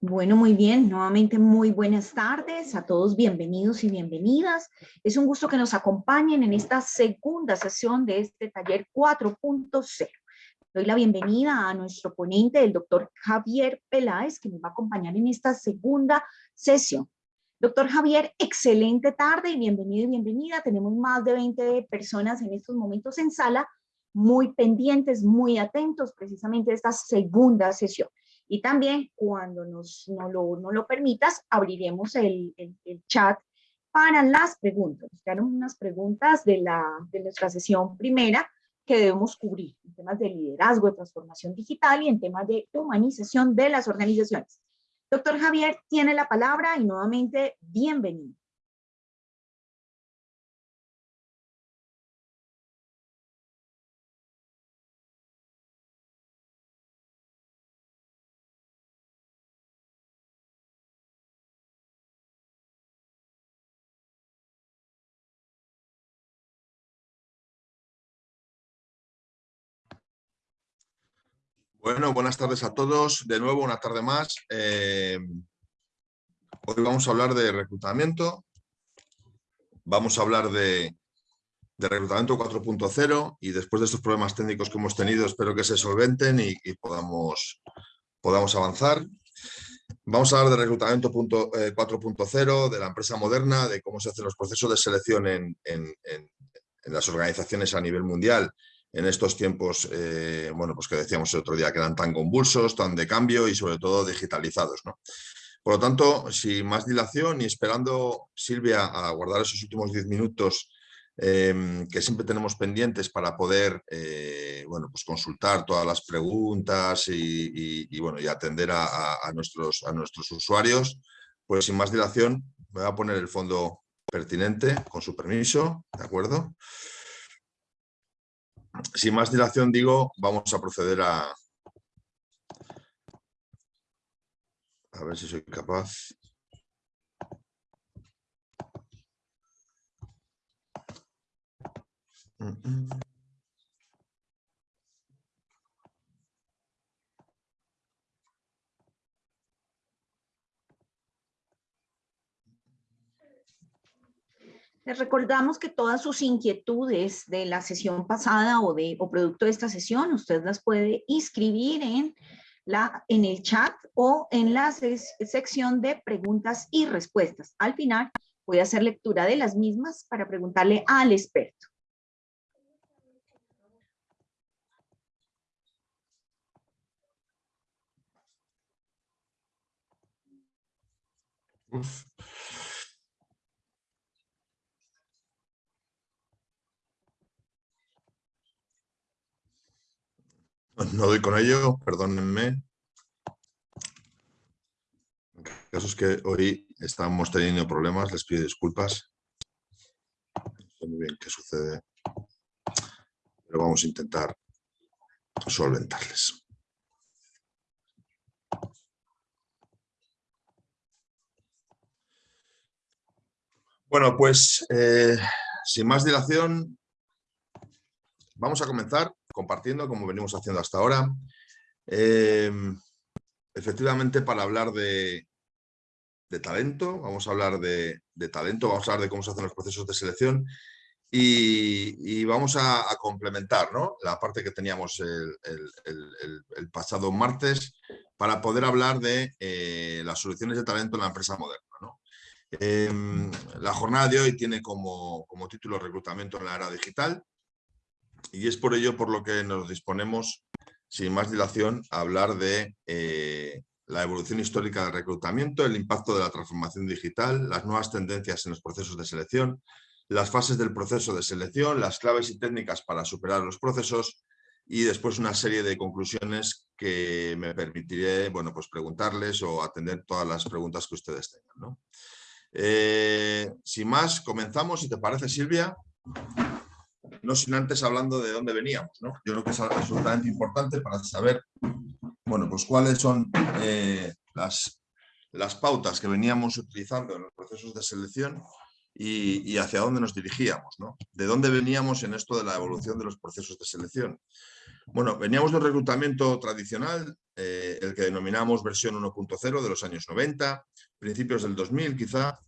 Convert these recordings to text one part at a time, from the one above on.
Bueno, muy bien. Nuevamente, muy buenas tardes a todos. Bienvenidos y bienvenidas. Es un gusto que nos acompañen en esta segunda sesión de este taller 4.0. Doy la bienvenida a nuestro ponente, el doctor Javier Peláez, que nos va a acompañar en esta segunda sesión. Doctor Javier, excelente tarde y bienvenido y bienvenida. Tenemos más de 20 personas en estos momentos en sala, muy pendientes, muy atentos precisamente a esta segunda sesión. Y también, cuando nos, no, lo, no lo permitas, abriremos el, el, chat para las preguntas. Nos quedaron unas preguntas de, la, de nuestra sesión primera que debemos cubrir en temas de liderazgo, de transformación digital y en temas de humanización de las organizaciones. Doctor Javier tiene la palabra y nuevamente bienvenido. Bueno, buenas tardes a todos. De nuevo, una tarde más. Eh, hoy vamos a hablar de reclutamiento. Vamos a hablar de, reclutamiento 4.0 y después de estos problemas técnicos que hemos tenido, espero que se solventen y, podamos, podamos avanzar. Vamos a hablar de reclutamiento 4.0, eh, de la empresa moderna, de cómo se hacen los procesos de selección en, en las organizaciones a nivel mundial en estos tiempos, eh, bueno, pues que decíamos el otro día, que eran tan convulsos, tan de cambio y sobre todo digitalizados, ¿no? Por lo tanto, sin más dilación y esperando, Silvia, a guardar esos últimos diez minutos em, que siempre tenemos pendientes para poder eh, bueno, pues consultar todas las preguntas y, bueno, y atender a, nuestros, a nuestros usuarios, pues sin más dilación voy a poner el fondo pertinente, con su permiso, ¿de acuerdo? Sin más dilación digo, vamos a proceder a... A ver si soy capaz. Mm, mm. Les recordamos que todas sus inquietudes de la sesión pasada o, de, o producto de esta sesión, usted las puede inscribir en, la, en el chat o en la sección de preguntas y respuestas. Al final voy a hacer lectura de las mismas para preguntarle al experto. No doy con ello, perdónenme. En caso es que hoy estamos teniendo problemas, les pido disculpas. No sé muy bien qué sucede, pero vamos a intentar solventarles. Bueno, pues eh, sin más dilación, vamos a comenzar compartiendo como venimos haciendo hasta ahora. Em, efectivamente, para hablar de, talento, vamos a hablar de, talento, vamos a hablar de cómo se hacen los procesos de selección y, vamos a, complementar la parte que teníamos el, pasado martes para poder hablar de eh, las soluciones de talento en la empresa moderna. Em, la jornada de hoy tiene como título reclutamiento en la era digital y es por ello por lo que nos disponemos, sin más dilación, a hablar de eh, la evolución histórica del reclutamiento, el impacto de la transformación digital, las nuevas tendencias en los procesos de selección, las fases del proceso de selección, las claves y técnicas para superar los procesos y después una serie de conclusiones que me permitiré bueno, pues preguntarles o atender todas las preguntas que ustedes tengan. Eh, sin más, comenzamos, si te parece Silvia no sin antes hablando de dónde veníamos. ¿no? Yo creo que es absolutamente importante para saber bueno, pues cuáles son eh, las, las pautas que veníamos utilizando en los procesos de selección y, hacia dónde nos dirigíamos. ¿no? De dónde veníamos en esto de la evolución de los procesos de selección. Bueno, veníamos de un reclutamiento tradicional, eh, el que denominamos versión 1.0 de los años 90, principios del 2000 quizá,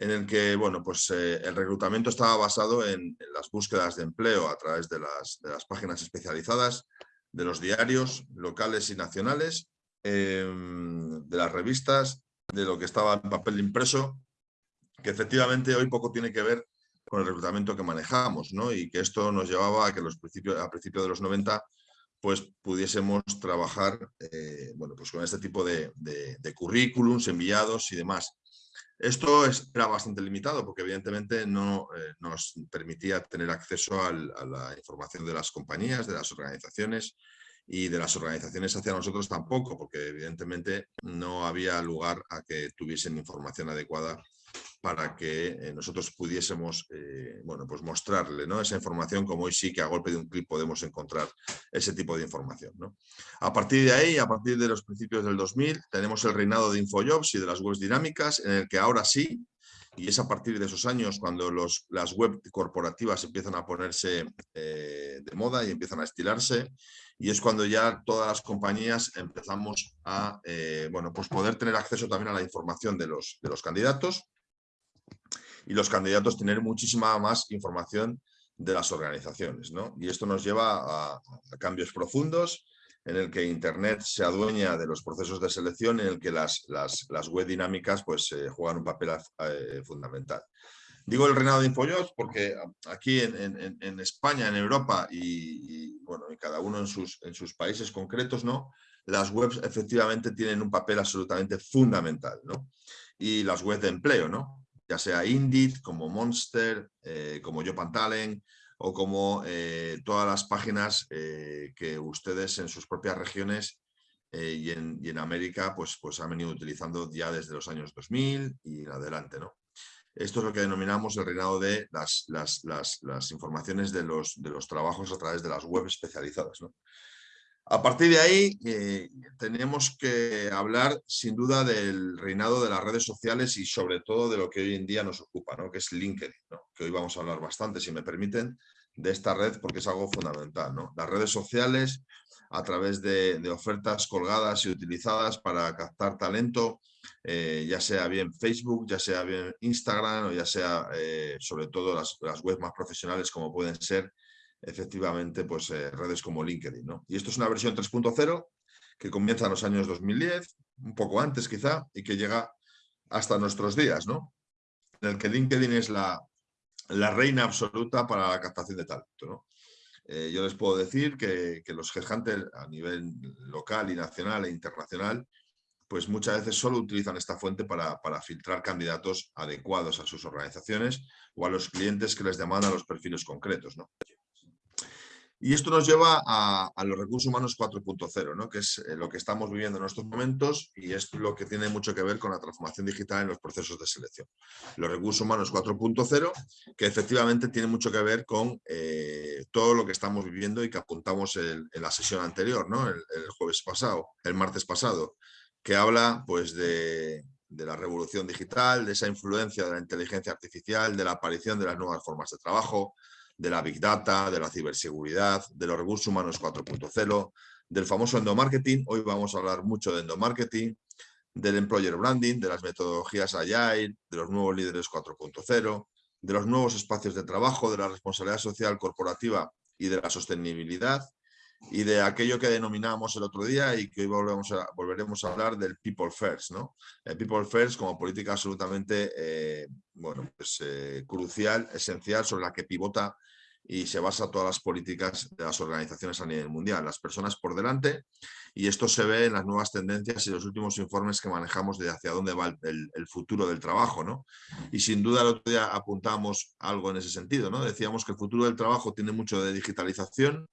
en el que bueno, pues, eh, el reclutamiento estaba basado en, las búsquedas de empleo a través de las, páginas especializadas, de los diarios locales y nacionales, em, de las revistas, de lo que estaba en papel impreso, que efectivamente hoy poco tiene que ver con el reclutamiento que manejamos, ¿no? y que esto nos llevaba a que los principios, a principios de los 90 pues pudiésemos trabajar eh, bueno, pues con este tipo de, de, currículums enviados y demás. Esto era bastante limitado porque evidentemente no eh, nos permitía tener acceso a la información de las compañías, de las organizaciones y de las organizaciones hacia nosotros tampoco, porque evidentemente no había lugar a que tuviesen información adecuada para que eh, nosotros pudiésemos eh, bueno, pues mostrarle ¿no? esa información como hoy sí que a golpe de un clic podemos encontrar ese tipo de información. ¿no? A partir de ahí, a partir de los principios del 2000, tenemos el reinado de Infojobs y de las webs dinámicas, en el que ahora sí, y es a partir de esos años cuando los, las web corporativas empiezan a ponerse eh, de moda y empiezan a estilarse, y es cuando ya todas las compañías empezamos a bueno, pues poder tener acceso también a la información de los, de los candidatos, y los candidatos tener muchísima más información de las organizaciones. ¿no? Y esto nos lleva a, cambios profundos en el que Internet se adueña de los procesos de selección, en el que las, las, las web dinámicas pues, eh, juegan un papel eh, fundamental. Digo el reinado de Infojobs porque aquí en, en, España, en Europa y, bueno, y cada uno en sus, en sus países concretos, ¿no? las webs efectivamente tienen un papel absolutamente fundamental. ¿no? Y las webs de empleo, ¿no? Ya sea Indeed, como Monster, eh, como Talent o como eh, todas las páginas eh, que ustedes en sus propias regiones y en, y, en, América pues, pues han venido utilizando ya desde los años 2000 y en adelante. ¿no? Esto es lo que denominamos el reinado de las, las, las, las informaciones de los, de los, trabajos a través de las webs especializadas. ¿no? A partir de ahí, eh, tenemos que hablar sin duda del reinado de las redes sociales y sobre todo de lo que hoy en día nos ocupa, ¿no? que es LinkedIn, que hoy vamos a hablar bastante, si me permiten, de esta red porque es algo fundamental. ¿no? Las redes sociales, a través de, ofertas colgadas y utilizadas para captar talento, eh, ya sea bien Facebook, ya sea bien Instagram o ya sea eh, sobre todo las, las webs más profesionales como pueden ser efectivamente pues, eh, redes como LinkedIn. ¿no? Y esto es una versión 3.0 que comienza en los años 2010, un poco antes quizá, y que llega hasta nuestros días, ¿no? en el que LinkedIn es la, la reina absoluta para la captación de talento. ¿no? Eh, yo les puedo decir que, que, los headhunters a nivel local y nacional e internacional, pues muchas veces solo utilizan esta fuente para, para, filtrar candidatos adecuados a sus organizaciones o a los clientes que les demandan los perfiles concretos. ¿no? Y esto nos lleva a, los recursos humanos 4.0, ¿no? que es eh, lo que estamos viviendo en estos momentos y es lo que tiene mucho que ver con la transformación digital en los procesos de selección. Los recursos humanos 4.0, que efectivamente tiene mucho que ver con eh, todo lo que estamos viviendo y que apuntamos en, la sesión anterior, ¿no? el, jueves pasado, el martes pasado, que habla pues, de, de la revolución digital, de esa influencia de la inteligencia artificial, de la aparición de las nuevas formas de trabajo, de la Big Data, de la ciberseguridad, de los recursos humanos 4.0, del famoso endomarketing. Hoy vamos a hablar mucho de endomarketing, del employer branding, de las metodologías Agile, de los nuevos líderes 4.0, de los nuevos espacios de trabajo, de la responsabilidad social corporativa y de la sostenibilidad, y de aquello que denominamos el otro día y que hoy volvemos a, volveremos a hablar del People First. ¿no? El People First como política absolutamente eh, bueno, pues, eh, crucial, esencial, sobre la que pivota y se basa todas las políticas de las organizaciones a nivel mundial. Las personas por delante y esto se ve en las nuevas tendencias y los últimos informes que manejamos de hacia dónde va el, el, futuro del trabajo. ¿no? Y sin duda el otro día apuntamos algo en ese sentido. ¿no? Decíamos que el futuro del trabajo tiene mucho de digitalización,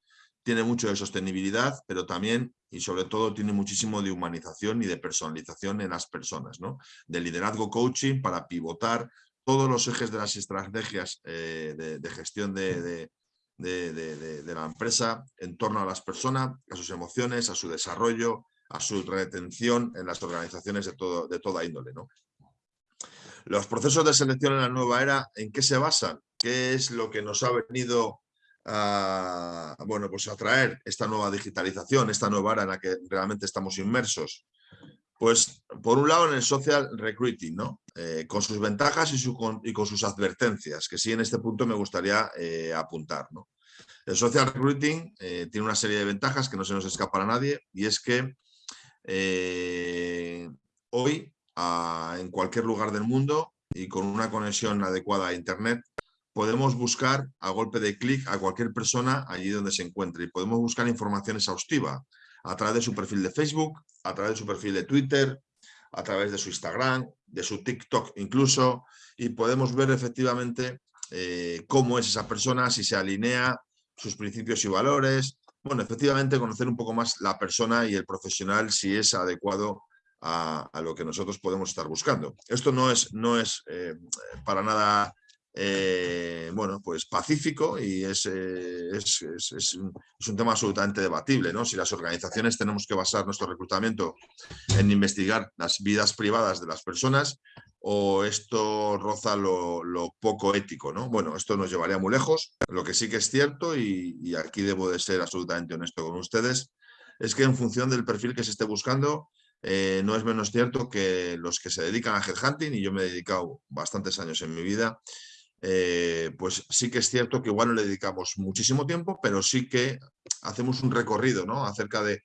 tiene mucho de sostenibilidad, pero también y sobre todo tiene muchísimo de humanización y de personalización en las personas, ¿no? De liderazgo coaching para pivotar todos los ejes de las estrategias eh, de, gestión de, la empresa en torno a las personas, a sus emociones, a su desarrollo, a su retención en las organizaciones de, todo, de toda índole. ¿no? Los procesos de selección en la nueva era, ¿en qué se basan? ¿Qué es lo que nos ha venido a, bueno, pues atraer esta nueva digitalización, esta nueva era en la que realmente estamos inmersos? Pues, por un lado, en el social recruiting, ¿no? Eh, con sus ventajas y, y, con sus advertencias, que sí en este punto me gustaría eh, apuntar, ¿no? El social recruiting eh, tiene una serie de ventajas que no se nos escapa a nadie y es que hoy, en cualquier lugar del mundo y con una conexión adecuada a Internet, podemos buscar a golpe de clic a cualquier persona allí donde se encuentre y podemos buscar información exhaustiva a través de su perfil de Facebook, a través de su perfil de Twitter, a través de su Instagram, de su TikTok incluso, y podemos ver efectivamente eh, cómo es esa persona, si se alinea sus principios y valores. Bueno, efectivamente conocer un poco más la persona y el profesional si es adecuado a, lo que nosotros podemos estar buscando. Esto no es, no es eh, para nada eh, bueno, pues pacífico y es, eh, es, un, tema absolutamente debatible. ¿no? Si las organizaciones tenemos que basar nuestro reclutamiento en investigar las vidas privadas de las personas o esto roza lo, poco ético. ¿no? Bueno, esto nos llevaría muy lejos. Lo que sí que es cierto, y, aquí debo de ser absolutamente honesto con ustedes, es que en función del perfil que se esté buscando, eh, no es menos cierto que los que se dedican a headhunting, y yo me he dedicado bastantes años en mi vida, eh, pues sí que es cierto que igual no le dedicamos muchísimo tiempo, pero sí que hacemos un recorrido ¿no? acerca de,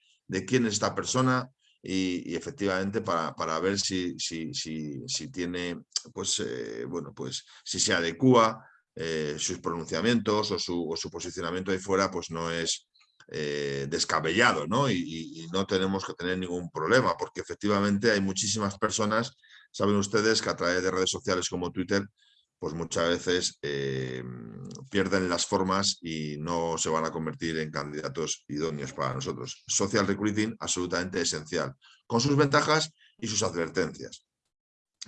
quién es esta persona y, efectivamente para, ver si, si, si, tiene, pues, eh, bueno, pues si se adecua eh, sus pronunciamientos o su, posicionamiento ahí fuera, pues no es descabellado ¿no? Y, y no tenemos que tener ningún problema porque efectivamente hay muchísimas personas, saben ustedes que a través de redes sociales como Twitter pues muchas veces eh, pierden las formas y no se van a convertir en candidatos idóneos para nosotros. Social recruiting absolutamente esencial, con sus ventajas y sus advertencias.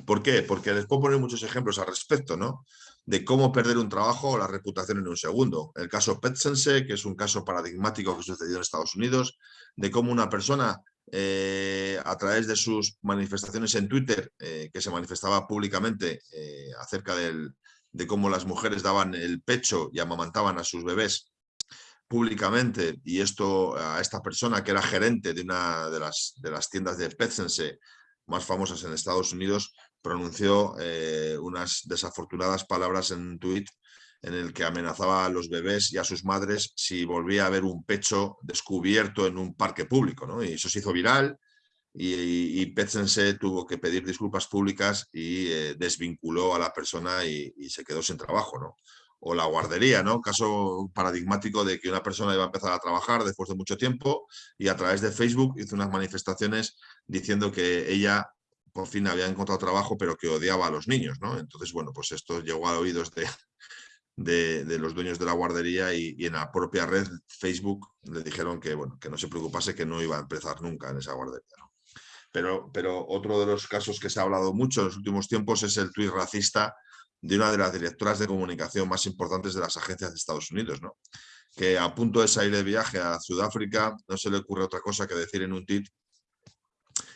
¿Por qué? Porque les puedo poner muchos ejemplos al respecto, ¿no? De cómo perder un trabajo o la reputación en un segundo. El caso Petsense, que es un caso paradigmático que sucedió en Estados Unidos, de cómo una persona eh, a través de sus manifestaciones en Twitter, eh, que se manifestaba públicamente eh, acerca de cómo las mujeres daban el pecho y amamantaban a sus bebés públicamente, y esto a esta persona que era gerente de una de las, de las tiendas de Petsense más famosas en Estados Unidos, pronunció unas desafortunadas palabras en un tuit en el que amenazaba a los bebés y a sus madres si volvía a haber un pecho descubierto en un parque público. ¿no? Y eso se hizo viral y, y Petsense tuvo que pedir disculpas públicas y eh, desvinculó a la persona y, se quedó sin trabajo. ¿no? O la guardería, ¿no? caso paradigmático de que una persona iba a empezar a trabajar después de mucho tiempo y a través de Facebook hizo unas manifestaciones diciendo que ella por fin había encontrado trabajo, pero que odiaba a los niños, ¿no? Entonces, bueno, pues esto llegó a oídos de, de, los dueños de la guardería y, en la propia red Facebook le dijeron que, bueno, que no se preocupase, que no iba a empezar nunca en esa guardería. Pero, pero otro de los casos que se ha hablado mucho en los últimos tiempos es el tuit racista de una de las directoras de comunicación más importantes de las agencias de Estados Unidos, ¿no? que a punto de salir de viaje a Sudáfrica no se le ocurre otra cosa que decir en un tuit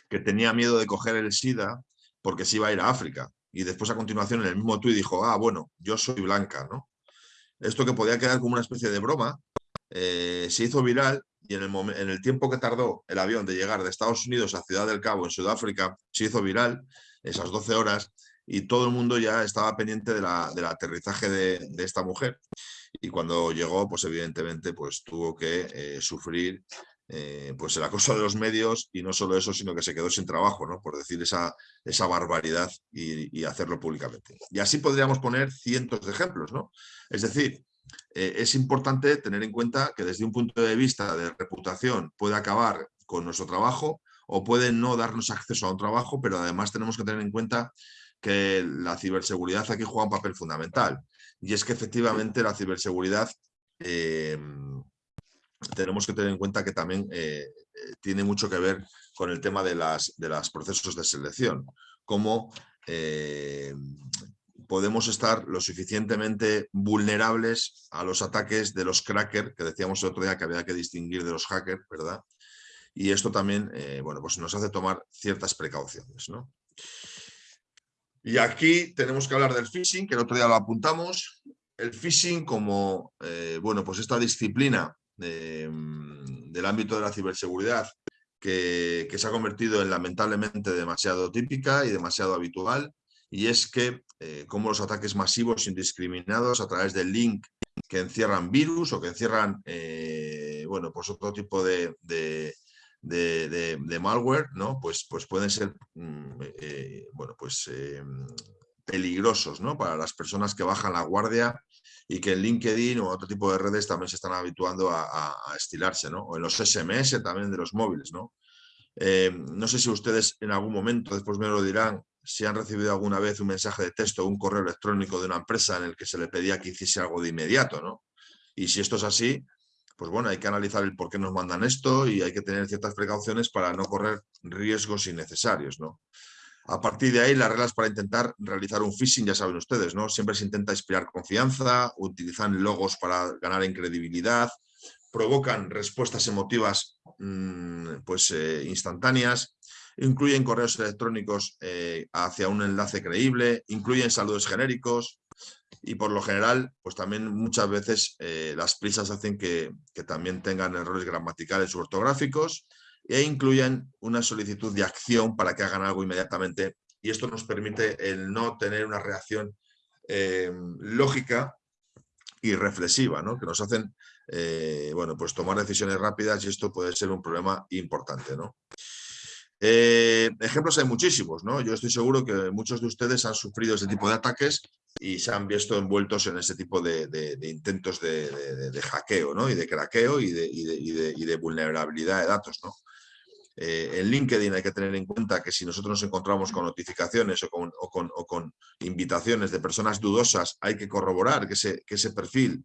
que tenía miedo de coger el SIDA porque se iba a ir a África y después a continuación en el mismo tuit dijo, ah, bueno, yo soy blanca, ¿no? Esto que podía quedar como una especie de broma, eh, se hizo viral y en el, en el tiempo que tardó el avión de llegar de Estados Unidos a Ciudad del Cabo, en Sudáfrica, se hizo viral esas 12 horas y todo el mundo ya estaba pendiente de la, del aterrizaje de, esta mujer. Y cuando llegó, pues evidentemente pues, tuvo que eh, sufrir eh, pues el acoso de los medios y no solo eso, sino que se quedó sin trabajo, ¿no? por decir esa, esa barbaridad y, hacerlo públicamente. Y así podríamos poner cientos de ejemplos. ¿no? Es decir, eh, es importante tener en cuenta que desde un punto de vista de reputación puede acabar con nuestro trabajo o puede no darnos acceso a un trabajo, pero además tenemos que tener en cuenta que la ciberseguridad aquí juega un papel fundamental. Y es que efectivamente la ciberseguridad eh, tenemos que tener en cuenta que también eh, eh, tiene mucho que ver con el tema de los de las procesos de selección, cómo eh, podemos estar lo suficientemente vulnerables a los ataques de los crackers, que decíamos el otro día que había que distinguir de los hackers, ¿verdad? Y esto también, bueno, pues nos hace tomar ciertas precauciones, ¿no? Y aquí tenemos que hablar del phishing, que el otro día lo apuntamos, el phishing como, bueno, pues esta disciplina del ámbito de la ciberseguridad que, se ha convertido en lamentablemente demasiado típica y demasiado habitual, y es que eh, como los ataques masivos indiscriminados a través del link que encierran virus o que encierran, eh, bueno, pues otro tipo de, de, malware, ¿no? Pues, pues pueden ser, mm, eh, bueno, pues peligrosos, ¿no? Para las personas que bajan la guardia y que en LinkedIn o otro tipo de redes también se están habituando a, estilarse, ¿no? O en los SMS también de los móviles, ¿no? Eh, no sé si ustedes en algún momento, después me lo dirán, si han recibido alguna vez un mensaje de texto o un correo electrónico de una empresa en el que se le pedía que hiciese algo de inmediato, ¿no? Y si esto es así, pues bueno, hay que analizar el por qué nos mandan esto y hay que tener ciertas precauciones para no correr riesgos innecesarios, ¿no? A partir de ahí, las reglas para intentar realizar un phishing, ya saben ustedes, ¿no? Siempre se intenta inspirar confianza, utilizan logos para ganar en credibilidad, provocan respuestas emotivas mm, pues, eh, instantáneas, incluyen correos electrónicos eh, hacia un enlace creíble, incluyen saludos genéricos y por lo general, pues también muchas veces eh, las prisas hacen que, que también tengan errores gramaticales u ortográficos e incluyen una solicitud de acción para que hagan algo inmediatamente y esto nos permite el no tener una reacción eh, lógica y reflexiva, ¿no? que nos hacen eh, bueno, pues tomar decisiones rápidas y esto puede ser un problema importante. ¿no? Eh, ejemplos hay muchísimos, ¿no? Yo estoy seguro que muchos de ustedes han sufrido este tipo de ataques y se han visto envueltos en ese tipo de, intentos de, hackeo, ¿no? Y de craqueo y de, vulnerabilidad de datos, ¿no? Eh, en LinkedIn hay que tener en cuenta que si nosotros nos encontramos con notificaciones o con, invitaciones de personas dudosas, hay que corroborar que ese, perfil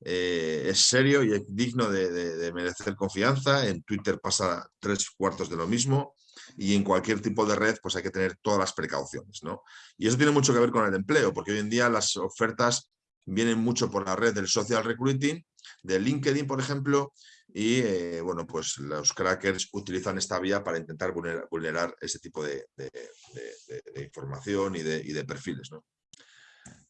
eh, es serio y es digno de, merecer confianza. En Twitter pasa tres cuartos de lo mismo y en cualquier tipo de red pues hay que tener todas las precauciones. ¿no? Y eso tiene mucho que ver con el empleo, porque hoy en día las ofertas vienen mucho por la red del social recruiting, de LinkedIn, por ejemplo, y eh, bueno, pues los crackers utilizan esta vía para intentar vulnerar, ese tipo de, información y de, perfiles. ¿no?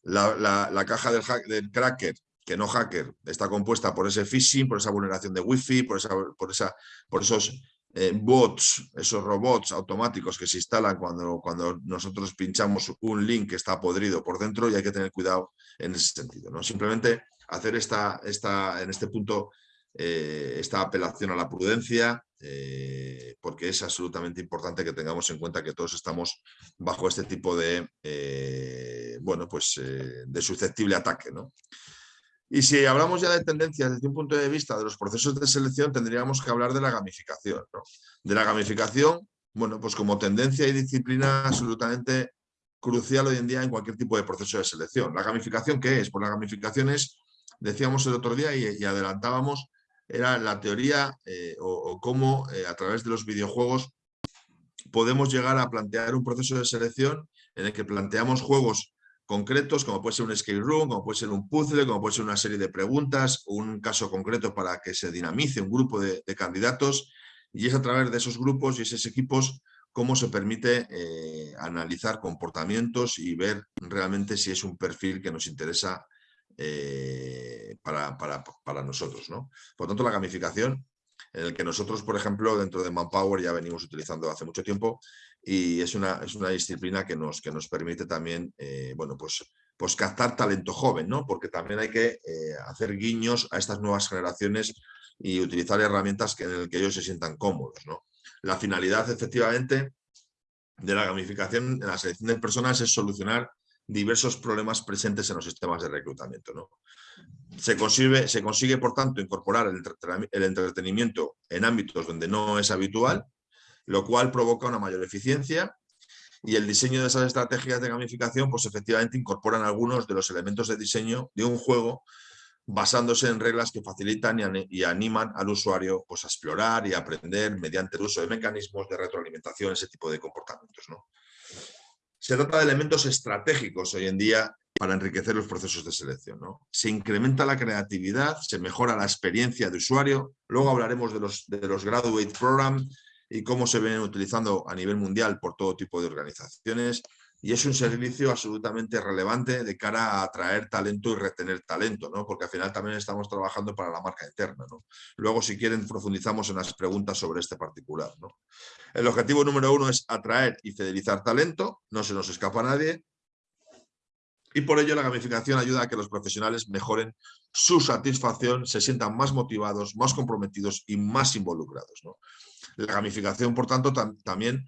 La, caja del, cracker, que no hacker, está compuesta por ese phishing, por esa vulneración de wifi, por, esa, por, esa, por esos eh, bots, esos robots automáticos que se instalan cuando, cuando nosotros pinchamos un link que está podrido por dentro y hay que tener cuidado en ese sentido. ¿no? Simplemente hacer esta, esta, en este punto eh, esta apelación a la prudencia, eh, porque es absolutamente importante que tengamos en cuenta que todos estamos bajo este tipo de, eh, bueno, pues, de susceptible ataque. ¿no? Y si hablamos ya de tendencias desde un punto de vista de los procesos de selección, tendríamos que hablar de la gamificación. De la gamificación, bueno, pues como tendencia y disciplina absolutamente crucial hoy en día en cualquier tipo de proceso de selección. ¿La gamificación qué es? Pues la gamificación es, decíamos el otro día y adelantábamos, era la teoría eh, o, cómo eh, a través de los videojuegos podemos llegar a plantear un proceso de selección en el que planteamos juegos concretos, como puede ser un escape room, como puede ser un puzzle, como puede ser una serie de preguntas, un caso concreto para que se dinamice un grupo de, candidatos y es a través de esos grupos y esos equipos cómo se permite eh, analizar comportamientos y ver realmente si es un perfil que nos interesa eh, para, para, nosotros. ¿no? Por tanto, la gamificación, en el que nosotros, por ejemplo, dentro de Manpower ya venimos utilizando hace mucho tiempo y es una, es una disciplina que nos, que nos permite también, eh, bueno, pues, pues captar talento joven, ¿no? porque también hay que eh, hacer guiños a estas nuevas generaciones y utilizar herramientas que, en las que ellos se sientan cómodos. ¿no? La finalidad, efectivamente, de la gamificación en la selección de personas es solucionar diversos problemas presentes en los sistemas de reclutamiento. ¿no? Se, consigue, por tanto, incorporar el entretenimiento en ámbitos donde no es habitual, lo cual provoca una mayor eficiencia y el diseño de esas estrategias de gamificación pues efectivamente incorporan algunos de los elementos de diseño de un juego basándose en reglas que facilitan y, animan al usuario pues, a explorar y aprender mediante el uso de mecanismos de retroalimentación, ese tipo de comportamientos. ¿no? Se trata de elementos estratégicos hoy en día para enriquecer los procesos de selección. Se incrementa la creatividad, se mejora la experiencia de usuario. Luego hablaremos de los, de los Graduate Program y cómo se ven utilizando a nivel mundial por todo tipo de organizaciones. Y es un servicio absolutamente relevante de cara a atraer talento y retener talento, ¿no? porque al final también estamos trabajando para la marca interna. ¿no? Luego, si quieren, profundizamos en las preguntas sobre este particular. ¿no? El objetivo número uno es atraer y fidelizar talento, no se nos escapa a nadie, y por ello la gamificación ayuda a que los profesionales mejoren su satisfacción, se sientan más motivados, más comprometidos y más involucrados. ¿no? La gamificación, por tanto, también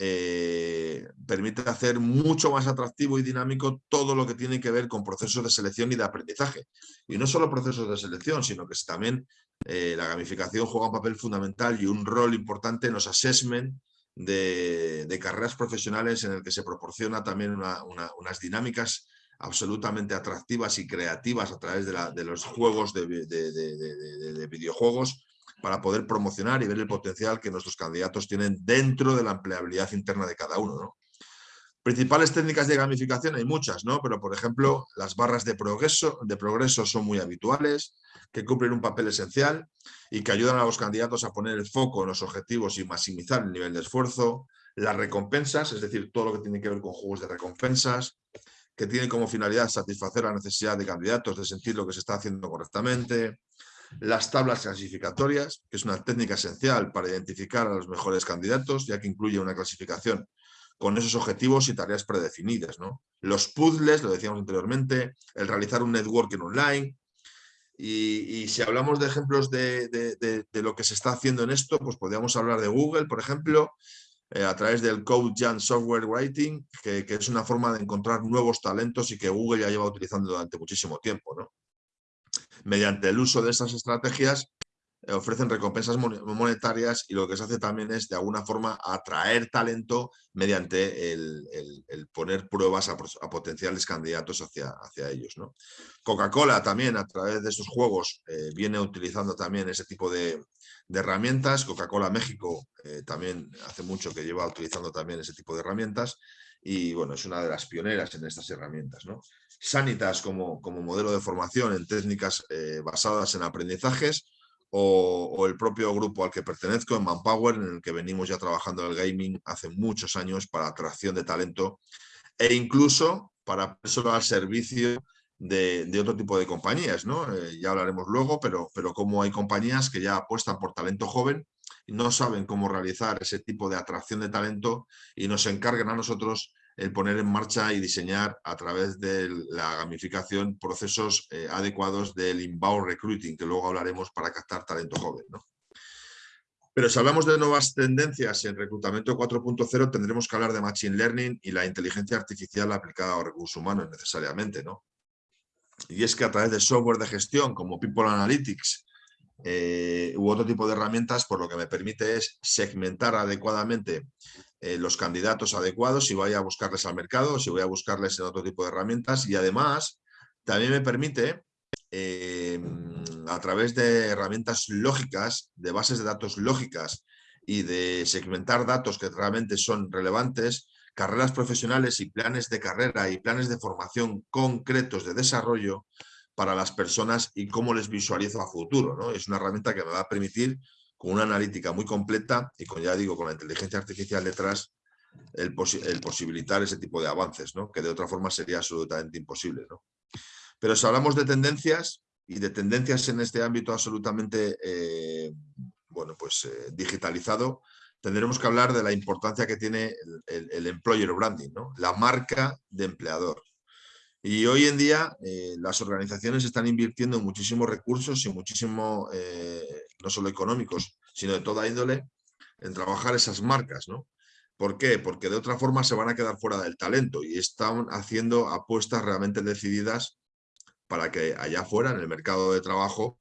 eh, permite hacer mucho más atractivo y dinámico todo lo que tiene que ver con procesos de selección y de aprendizaje. Y no solo procesos de selección, sino que también eh, la gamificación juega un papel fundamental y un rol importante en los assessment de, carreras profesionales en el que se proporciona también unas dinámicas absolutamente atractivas y creativas a través de, los juegos de, de videojuegos para poder promocionar y ver el potencial que nuestros candidatos tienen dentro de la empleabilidad interna de cada uno. Principales técnicas de gamificación hay muchas, ¿no? pero por ejemplo las barras de progreso, de progreso son muy habituales, que cumplen un papel esencial y que ayudan a los candidatos a poner el foco en los objetivos y maximizar el nivel de esfuerzo. Las recompensas, es decir, todo lo que tiene que ver con juegos de recompensas, que tienen como finalidad satisfacer la necesidad de candidatos de sentir lo que se está haciendo correctamente las tablas clasificatorias, que es una técnica esencial para identificar a los mejores candidatos, ya que incluye una clasificación con esos objetivos y tareas predefinidas. ¿no? Los puzzles, lo decíamos anteriormente, el realizar un networking online. Y, si hablamos de ejemplos de, lo que se está haciendo en esto, pues podríamos hablar de Google, por ejemplo, eh, a través del Code Jan Software Writing, que, que, es una forma de encontrar nuevos talentos y que Google ya lleva utilizando durante muchísimo tiempo. ¿no? Mediante el uso de esas estrategias eh, ofrecen recompensas monetarias y lo que se hace también es de alguna forma atraer talento mediante el, poner pruebas a, potenciales candidatos hacia, hacia ellos. ¿no? Coca-Cola también a través de estos juegos eh, viene utilizando también ese tipo de, herramientas. Coca-Cola México eh, también hace mucho que lleva utilizando también ese tipo de herramientas y bueno, es una de las pioneras en estas herramientas. ¿no? Sanitas como, como modelo de formación en técnicas eh, basadas en aprendizajes o, el propio grupo al que pertenezco, en Manpower, en el que venimos ya trabajando en el gaming hace muchos años para atracción de talento e incluso para ponerlo al servicio de, otro tipo de compañías. ¿no? Eh, ya hablaremos luego, pero, pero como hay compañías que ya apuestan por talento joven no saben cómo realizar ese tipo de atracción de talento y nos encargan a nosotros el poner en marcha y diseñar a través de la gamificación procesos eh, adecuados del inbound recruiting, que luego hablaremos para captar talento joven. Pero si hablamos de nuevas tendencias en reclutamiento 4.0, tendremos que hablar de Machine Learning y la inteligencia artificial aplicada a recursos humanos necesariamente. ¿no? Y es que a través de software de gestión como People Analytics eh, u otro tipo de herramientas, por lo que me permite es segmentar adecuadamente eh, los candidatos adecuados, si voy a buscarles al mercado, si voy a buscarles en otro tipo de herramientas y además también me permite eh, a través de herramientas lógicas, de bases de datos lógicas y de segmentar datos que realmente son relevantes, carreras profesionales y planes de carrera y planes de formación concretos de desarrollo para las personas y cómo les visualizo a futuro. ¿no? Es una herramienta que me va a permitir con una analítica muy completa y con, ya digo, con la inteligencia artificial detrás, el, posibilitar ese tipo de avances, ¿no? que de otra forma sería absolutamente imposible. ¿no? Pero si hablamos de tendencias, y de tendencias en este ámbito absolutamente eh, bueno, pues, eh, digitalizado, tendremos que hablar de la importancia que tiene el, employer branding, ¿no? la marca de empleador. Y hoy en día eh, las organizaciones están invirtiendo muchísimos recursos y muchísimo, eh, no solo económicos, sino de toda índole, en trabajar esas marcas. ¿no? ¿Por qué? Porque de otra forma se van a quedar fuera del talento y están haciendo apuestas realmente decididas para que allá afuera, en el mercado de trabajo,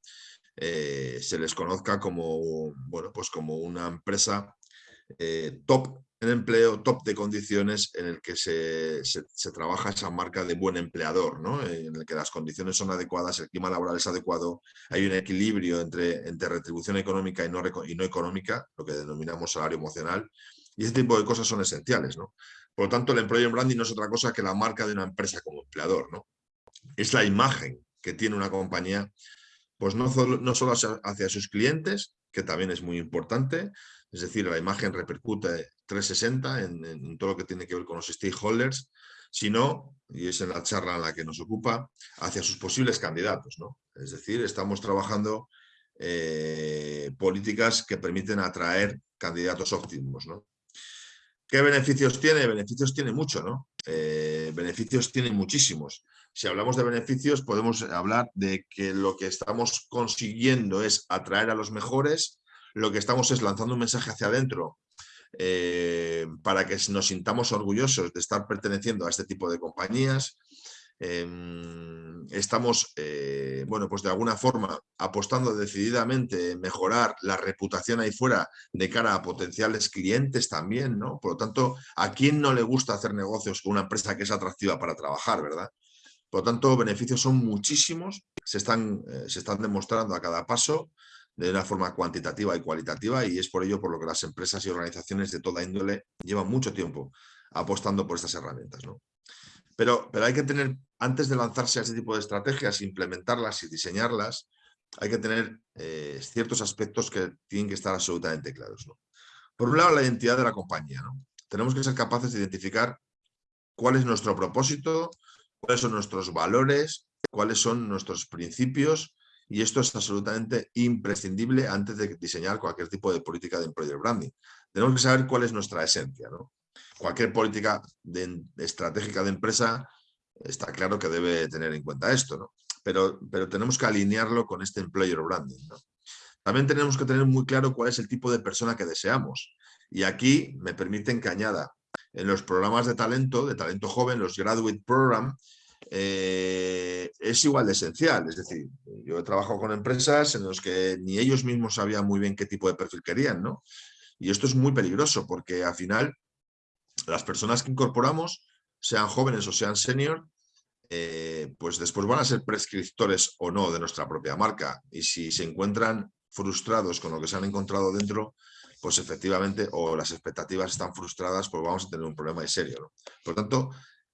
eh, se les conozca como, bueno, pues como una empresa top en empleo, top de condiciones en el que se, trabaja esa marca de buen empleador, ¿no? en el que las condiciones son adecuadas, el clima laboral es adecuado, hay un equilibrio entre, entre retribución económica y no, y no económica, lo que denominamos salario emocional, y ese tipo de cosas son esenciales. ¿no? Por lo tanto, el employer branding no es otra cosa que la marca de una empresa como empleador. ¿no? Es la imagen que tiene una compañía, pues no, no solo hacia sus clientes, que también es muy importante, es decir, la imagen repercute 360 en, todo lo que tiene que ver con los stakeholders, sino, y es en la charla en la que nos ocupa, hacia sus posibles candidatos. ¿no? Es decir, estamos trabajando eh, políticas que permiten atraer candidatos óptimos. ¿no? ¿Qué beneficios tiene? Beneficios tiene mucho, ¿no? Eh, beneficios tiene muchísimos. Si hablamos de beneficios, podemos hablar de que lo que estamos consiguiendo es atraer a los mejores, lo que estamos es lanzando un mensaje hacia adentro eh, para que nos sintamos orgullosos de estar perteneciendo a este tipo de compañías. Em, estamos, eh, bueno, pues de alguna forma apostando decididamente en mejorar la reputación ahí fuera de cara a potenciales clientes también, ¿no? Por lo tanto, ¿a quién no le gusta hacer negocios con una empresa que es atractiva para trabajar, verdad? Por lo tanto, beneficios son muchísimos, se están, eh, se están demostrando a cada paso de una forma cuantitativa y cualitativa y es por ello por lo que las empresas y organizaciones de toda índole llevan mucho tiempo apostando por estas herramientas. ¿no? Pero, pero hay que tener, antes de lanzarse a este tipo de estrategias, implementarlas y diseñarlas, hay que tener eh, ciertos aspectos que tienen que estar absolutamente claros. Por un lado, la identidad de la compañía. ¿no? Tenemos que ser capaces de identificar cuál es nuestro propósito, cuáles son nuestros valores, cuáles son nuestros principios y esto es absolutamente imprescindible antes de diseñar cualquier tipo de política de employer branding. Tenemos que saber cuál es nuestra esencia. ¿no? Cualquier política estratégica de empresa está claro que debe tener en cuenta esto, ¿no? pero, pero tenemos que alinearlo con este employer branding. También tenemos que tener muy claro cuál es el tipo de persona que deseamos. Y aquí me permiten que añada en los programas de talento, de talento joven, los Graduate Program, eh, es igual de esencial. Es decir, yo he trabajado con empresas en las que ni ellos mismos sabían muy bien qué tipo de perfil querían, ¿no? Y esto es muy peligroso porque al final las personas que incorporamos, sean jóvenes o sean senior, eh, pues después van a ser prescriptores o no de nuestra propia marca. Y si se encuentran frustrados con lo que se han encontrado dentro, pues efectivamente, o las expectativas están frustradas, pues vamos a tener un problema de serio. ¿no? Por tanto,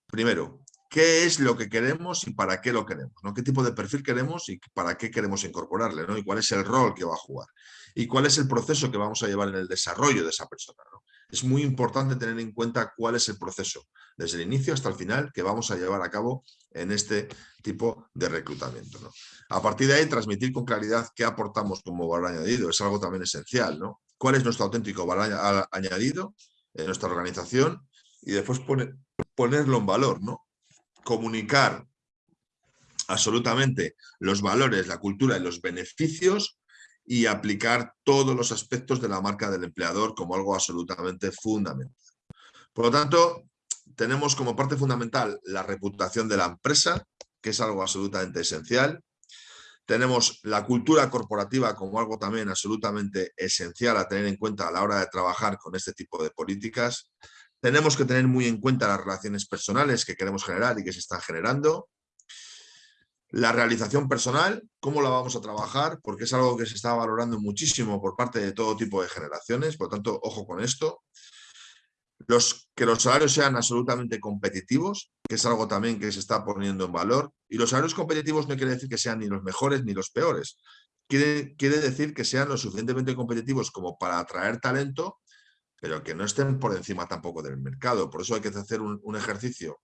primero, qué es lo que queremos y para qué lo queremos, ¿no? qué tipo de perfil queremos y para qué queremos incorporarle, ¿no? y cuál es el rol que va a jugar, y cuál es el proceso que vamos a llevar en el desarrollo de esa persona. ¿no? Es muy importante tener en cuenta cuál es el proceso, desde el inicio hasta el final, que vamos a llevar a cabo en este tipo de reclutamiento. ¿no? A partir de ahí, transmitir con claridad qué aportamos como valor añadido, es algo también esencial. ¿no? ¿Cuál es nuestro auténtico valor añadido en nuestra organización? Y después ponerlo en valor, ¿no? Comunicar absolutamente los valores, la cultura y los beneficios y aplicar todos los aspectos de la marca del empleador como algo absolutamente fundamental. Por lo tanto, tenemos como parte fundamental la reputación de la empresa, que es algo absolutamente esencial. Tenemos la cultura corporativa como algo también absolutamente esencial a tener en cuenta a la hora de trabajar con este tipo de políticas. Tenemos que tener muy en cuenta las relaciones personales que queremos generar y que se están generando. La realización personal, cómo la vamos a trabajar, porque es algo que se está valorando muchísimo por parte de todo tipo de generaciones, por lo tanto, ojo con esto. Los, que los salarios sean absolutamente competitivos, que es algo también que se está poniendo en valor. Y los salarios competitivos no quiere decir que sean ni los mejores ni los peores. Quiere, quiere decir que sean lo suficientemente competitivos como para atraer talento pero que no estén por encima tampoco del mercado. Por eso hay que hacer un, ejercicio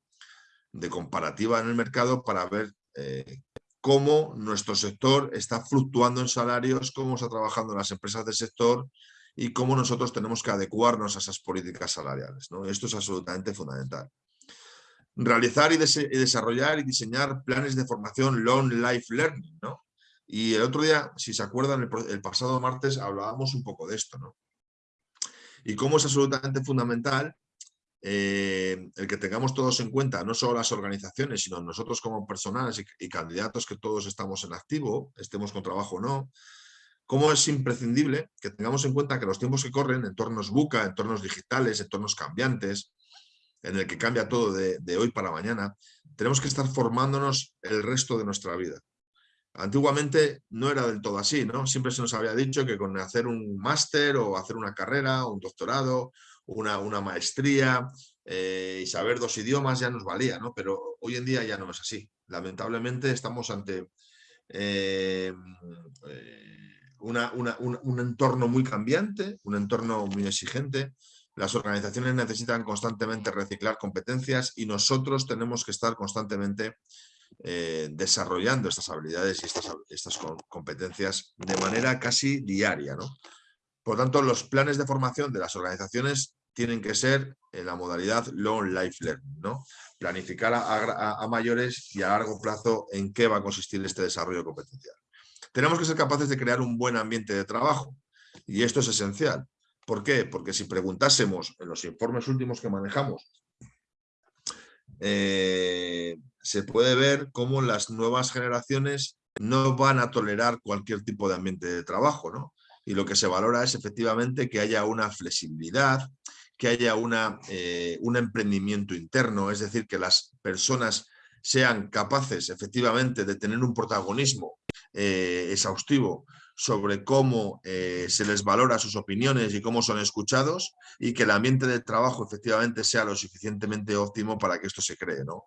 de comparativa en el mercado para ver eh, cómo nuestro sector está fluctuando en salarios, cómo está trabajando las empresas del sector y cómo nosotros tenemos que adecuarnos a esas políticas salariales. ¿no? Esto es absolutamente fundamental. Realizar y, desarrollar y diseñar planes de formación long life learning. ¿no? Y el otro día, si se acuerdan, el, el pasado martes hablábamos un poco de esto. ¿no? Y cómo es absolutamente fundamental eh, el que tengamos todos en cuenta, no solo las organizaciones, sino nosotros como personales y, candidatos que todos estamos en activo, estemos con trabajo o no, cómo es imprescindible que tengamos en cuenta que los tiempos que corren, entornos buca, entornos digitales, entornos cambiantes, en el que cambia todo de hoy para mañana, tenemos que estar formándonos el resto de nuestra vida. Antiguamente no era del todo así, ¿no? Siempre se nos había dicho que con hacer un máster o hacer una carrera, un doctorado, una, maestría eh, y saber dos idiomas ya nos valía, ¿no? Pero hoy en día ya no es así. Lamentablemente estamos ante eh, eh, un entorno muy cambiante, un entorno muy exigente. Las organizaciones necesitan constantemente reciclar competencias y nosotros tenemos que estar constantemente eh, desarrollando estas habilidades y estas, competencias de manera casi diaria. ¿no? Por lo tanto, los planes de formación de las organizaciones tienen que ser en la modalidad long life learning, ¿no? Planificar a, mayores y a largo plazo en qué va a consistir este desarrollo competencial. Tenemos que ser capaces de crear un buen ambiente de trabajo y esto es esencial. ¿Por qué? Porque si preguntásemos en los informes últimos que manejamos, eh, se puede ver cómo las nuevas generaciones no van a tolerar cualquier tipo de ambiente de trabajo, ¿no? Y lo que se valora es efectivamente que haya una flexibilidad, que haya una, eh, un emprendimiento interno, es decir, que las personas sean capaces efectivamente de tener un protagonismo eh, exhaustivo sobre cómo eh, se les valora sus opiniones y cómo son escuchados y que el ambiente de trabajo efectivamente sea lo suficientemente óptimo para que esto se cree. ¿no?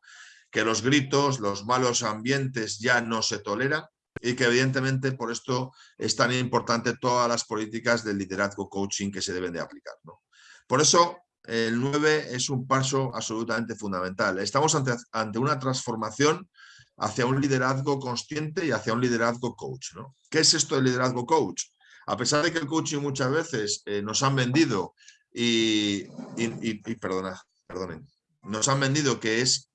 Que los gritos, los malos ambientes ya no se toleran y que evidentemente por esto es tan importante todas las políticas del liderazgo coaching que se deben de aplicar. ¿no? Por eso el 9 es un paso absolutamente fundamental. Estamos ante, ante una transformación hacia un liderazgo consciente y hacia un liderazgo coach. ¿no? ¿Qué es esto del liderazgo coach? A pesar de que el coaching muchas veces eh, nos han vendido y, perdona, perdonen, nos han vendido que es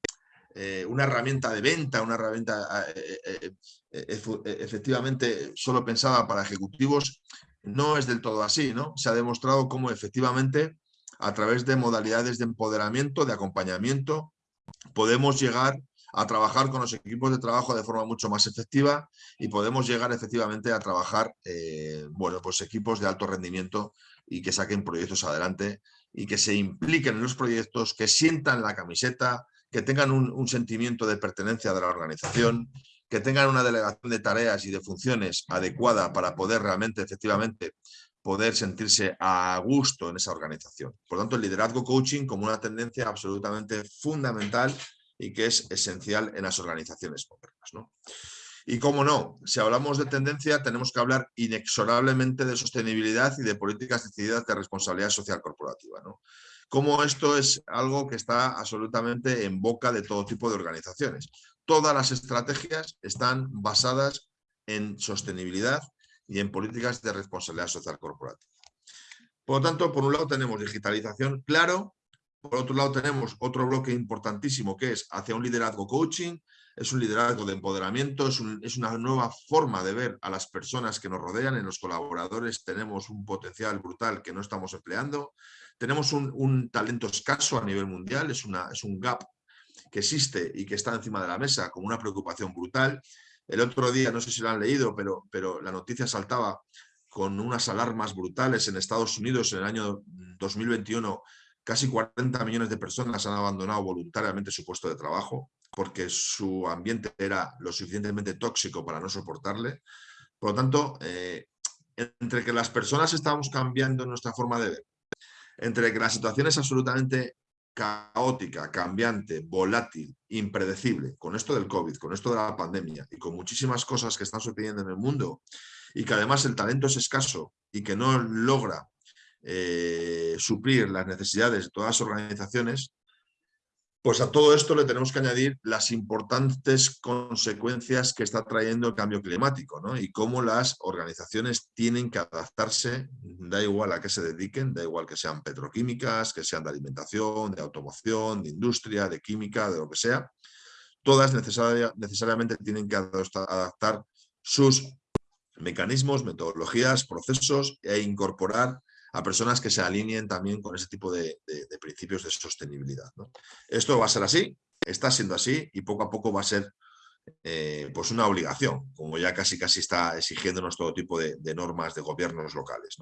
eh, una herramienta de venta, una herramienta eh, efectivamente solo pensada para ejecutivos, no es del todo así, ¿no? Se ha demostrado cómo efectivamente a través de modalidades de empoderamiento, de acompañamiento, podemos llegar a trabajar con los equipos de trabajo de forma mucho más efectiva y podemos llegar efectivamente a trabajar, eh, bueno, pues equipos de alto rendimiento y que saquen proyectos adelante y que se impliquen en los proyectos, que sientan la camiseta, que tengan un, sentimiento de pertenencia de la organización, que tengan una delegación de tareas y de funciones adecuada para poder realmente, efectivamente, poder sentirse a gusto en esa organización. Por tanto, el liderazgo coaching como una tendencia absolutamente fundamental y que es esencial en las organizaciones modernas. Y cómo no, si hablamos de tendencia tenemos que hablar inexorablemente de sostenibilidad y de políticas decididas de responsabilidad social corporativa. Cómo esto es algo que está absolutamente en boca de todo tipo de organizaciones. Todas las estrategias están basadas en sostenibilidad y en políticas de responsabilidad social corporativa. Por lo tanto, por un lado tenemos digitalización, claro, por otro lado tenemos otro bloque importantísimo que es hacia un liderazgo coaching, es un liderazgo de empoderamiento, es, es, una nueva forma de ver a las personas que nos rodean, en los colaboradores tenemos un potencial brutal que no estamos empleando, tenemos un, talento escaso a nivel mundial, es, un gap que existe y que está encima de la mesa como una preocupación brutal el otro día, no sé si lo han leído, pero, pero la noticia saltaba con unas alarmas brutales en Estados Unidos en el año 2021. Casi 40 millones de personas han abandonado voluntariamente su puesto de trabajo porque su ambiente era lo suficientemente tóxico para no soportarle. Por lo tanto, eh, entre que las personas estamos cambiando nuestra forma de ver, entre que la situación es absolutamente caótica, cambiante, volátil, impredecible, con esto del COVID, con esto de la pandemia y con muchísimas cosas que están sucediendo en el mundo y que además el talento es escaso y que no logra eh, suplir las necesidades de todas las organizaciones, pues a todo esto le tenemos que añadir las importantes consecuencias que está trayendo el cambio climático ¿no? y cómo las organizaciones tienen que adaptarse, da igual a qué se dediquen, da igual que sean petroquímicas, que sean de alimentación, de automoción, de industria, de química, de lo que sea, todas necesariamente tienen que adaptar sus mecanismos, metodologías, procesos e incorporar a personas que se alineen también con ese tipo de, principios de sostenibilidad. Esto va a ser así, está siendo así y poco a poco va a ser eh, pues una obligación, como ya casi casi está exigiéndonos todo tipo de, normas de gobiernos locales.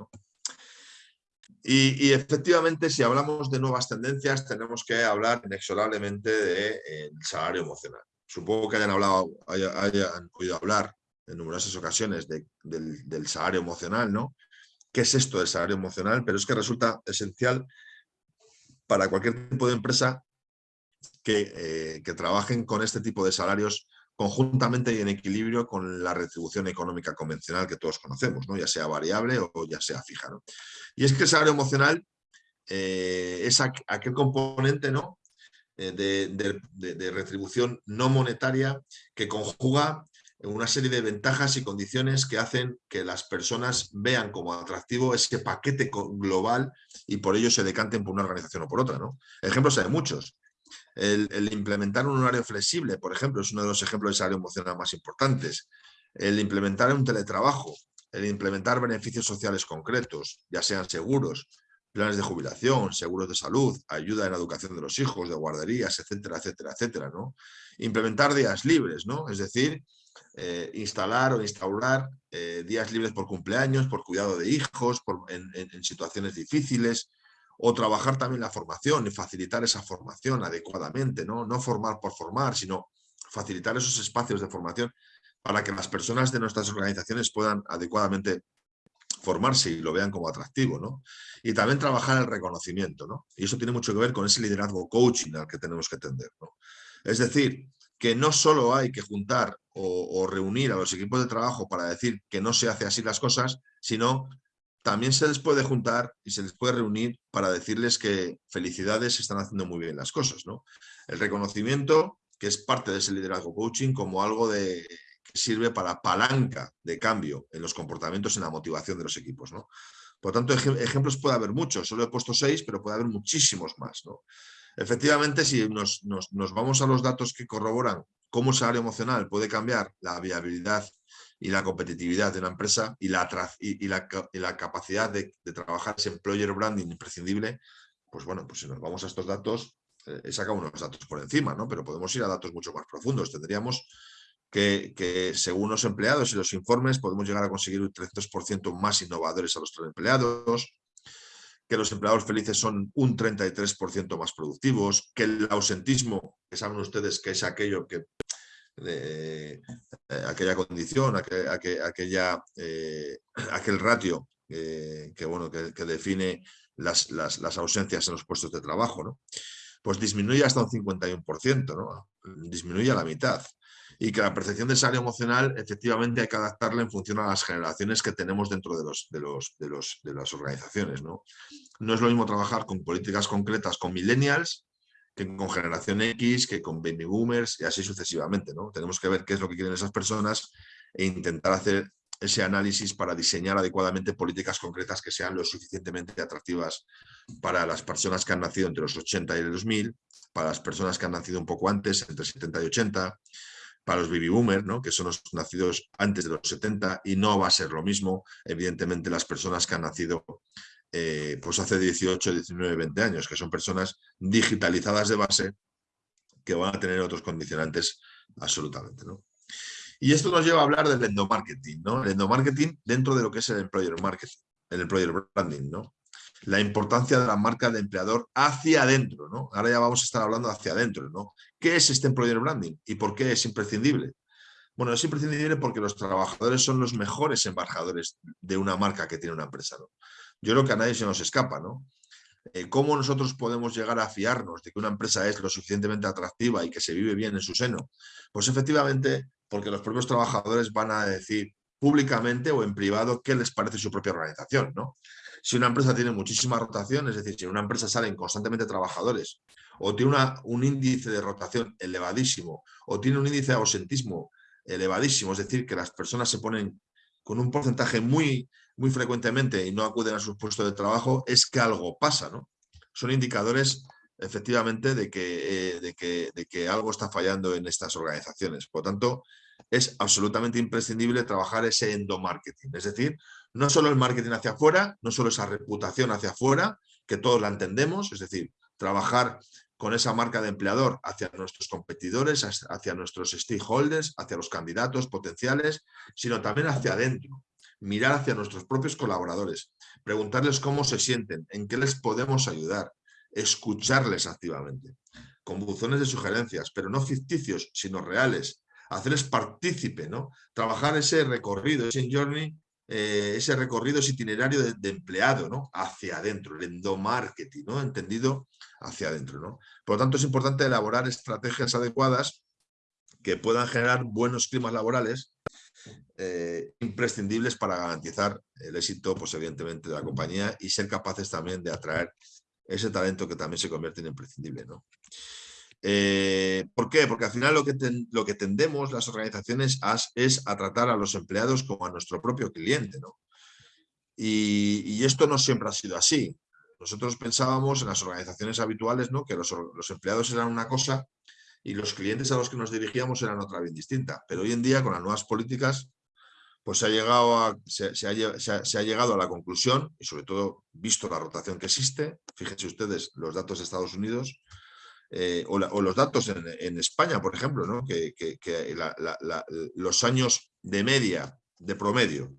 Y, efectivamente, si hablamos de nuevas tendencias, tenemos que hablar inexorablemente del eh, salario emocional. Supongo que hayan, hablado, hayan, oído hablar en numerosas ocasiones del, del, salario emocional, ¿no? Qué es esto del salario emocional, pero es que resulta esencial para cualquier tipo de empresa que, eh, que trabajen con este tipo de salarios conjuntamente y en equilibrio con la retribución económica convencional que todos conocemos, ¿no? ya sea variable o ya sea fija. Y es que el salario emocional eh, es aquel componente ¿no? Eh, de, retribución no monetaria que conjuga una serie de ventajas y condiciones que hacen que las personas vean como atractivo ese paquete global y por ello se decanten por una organización o por otra. ¿no? Ejemplos hay muchos. El, implementar un horario flexible, por ejemplo, es uno de los ejemplos de salario emocional más importantes. El implementar un teletrabajo, el implementar beneficios sociales concretos, ya sean seguros, planes de jubilación, seguros de salud, ayuda en la educación de los hijos, de guarderías, etcétera, etcétera, etcétera. ¿no? Implementar días libres, ¿no? es decir, eh, instalar o instaurar eh, días libres por cumpleaños, por cuidado de hijos, en, situaciones difíciles, o trabajar también la formación y facilitar esa formación adecuadamente, ¿no? no formar por formar, sino facilitar esos espacios de formación para que las personas de nuestras organizaciones puedan adecuadamente formarse y lo vean como atractivo, ¿no? Y también trabajar el reconocimiento, ¿no? Y eso tiene mucho que ver con ese liderazgo coaching al que tenemos que tender, ¿no? Es decir, que no solo hay que juntar o, reunir a los equipos de trabajo para decir que no se hace así las cosas, sino también se les puede juntar y se les puede reunir para decirles que felicidades, están haciendo muy bien las cosas. ¿no? El reconocimiento, que es parte de ese liderazgo coaching, como algo que sirve para palanca de cambio en los comportamientos en la motivación de los equipos. ¿no? Por tanto, ejemplos puede haber muchos, solo he puesto seis, pero puede haber muchísimos más. ¿no? Efectivamente, si nos vamos a los datos que corroboran cómo el salario emocional puede cambiar la viabilidad y la competitividad de una empresa y la, y, la, la, capacidad de, trabajar ese employer branding imprescindible, pues bueno, pues si nos vamos a estos datos, eh, he sacado unos datos por encima, ¿no? Pero podemos ir a datos mucho más profundos. Tendríamos que, que según los empleados y los informes, podemos llegar a conseguir un 300% más innovadores a los empleados, que los empleados felices son un 33% más productivos, que el ausentismo, que saben ustedes que es aquello que eh, aquella condición, aquella, eh, aquel ratio eh, que, bueno, que, define las, las, ausencias en los puestos de trabajo, ¿no? pues disminuye hasta un 51%, ¿no? disminuye a la mitad. Y que la percepción de salario emocional efectivamente hay que adaptarla en función a las generaciones que tenemos dentro de, los, de, los, de, los, de las organizaciones. ¿no? no es lo mismo trabajar con políticas concretas con millennials que con generación X, que con baby boomers y así sucesivamente. ¿no? Tenemos que ver qué es lo que quieren esas personas e intentar hacer ese análisis para diseñar adecuadamente políticas concretas que sean lo suficientemente atractivas para las personas que han nacido entre los 80 y el 2000, para las personas que han nacido un poco antes, entre 70 y 80, para los baby boomers, ¿no? que son los nacidos antes de los 70 y no va a ser lo mismo, evidentemente, las personas que han nacido eh, pues hace 18, 19, 20 años, que son personas digitalizadas de base que van a tener otros condicionantes absolutamente. ¿no? Y esto nos lleva a hablar del endomarketing, ¿no? El endomarketing dentro de lo que es el employer marketing, el employer branding, ¿no? La importancia de la marca de empleador hacia adentro, ¿no? Ahora ya vamos a estar hablando hacia adentro, ¿no? ¿Qué es este employer branding y por qué es imprescindible? Bueno, es imprescindible porque los trabajadores son los mejores embajadores de una marca que tiene una empresa, yo creo que a nadie se nos escapa, ¿no? Eh, ¿Cómo nosotros podemos llegar a fiarnos de que una empresa es lo suficientemente atractiva y que se vive bien en su seno? Pues efectivamente, porque los propios trabajadores van a decir públicamente o en privado qué les parece su propia organización, ¿no? Si una empresa tiene muchísima rotación, es decir, si en una empresa salen constantemente trabajadores o tiene un índice de rotación elevadísimo o tiene un índice de ausentismo elevadísimo, es decir, que las personas se ponen con un porcentaje muy muy frecuentemente y no acuden a sus puestos de trabajo, es que algo pasa, ¿no? Son indicadores efectivamente de que, eh, de, que, de que algo está fallando en estas organizaciones. Por lo tanto, es absolutamente imprescindible trabajar ese endomarketing, es decir, no solo el marketing hacia afuera, no solo esa reputación hacia afuera, que todos la entendemos, es decir, trabajar con esa marca de empleador hacia nuestros competidores, hacia nuestros stakeholders, hacia los candidatos potenciales, sino también hacia adentro, mirar hacia nuestros propios colaboradores, preguntarles cómo se sienten, en qué les podemos ayudar, escucharles activamente, con buzones de sugerencias, pero no ficticios, sino reales, hacerles partícipe, ¿no? Trabajar ese recorrido, ese journey, eh, ese recorrido, ese itinerario de, empleado, ¿no? Hacia adentro, el endomarketing, ¿no? Entendido hacia adentro, ¿no? Por lo tanto, es importante elaborar estrategias adecuadas que puedan generar buenos climas laborales eh, imprescindibles para garantizar el éxito, pues evidentemente, de la compañía y ser capaces también de atraer ese talento que también se convierte en imprescindible. ¿no? Eh, ¿Por qué? Porque al final lo que, lo que tendemos las organizaciones es a tratar a los empleados como a nuestro propio cliente. ¿no? Y, esto no siempre ha sido así. Nosotros pensábamos en las organizaciones habituales ¿no? que los, los empleados eran una cosa y los clientes a los que nos dirigíamos eran otra bien distinta. Pero hoy en día, con las nuevas políticas, pues se ha, llegado a, se, ha, llegado a la conclusión, y sobre todo visto la rotación que existe, fíjense ustedes los datos de Estados Unidos, eh, o, los datos en, España, por ejemplo, ¿no? que, los años de media, de promedio,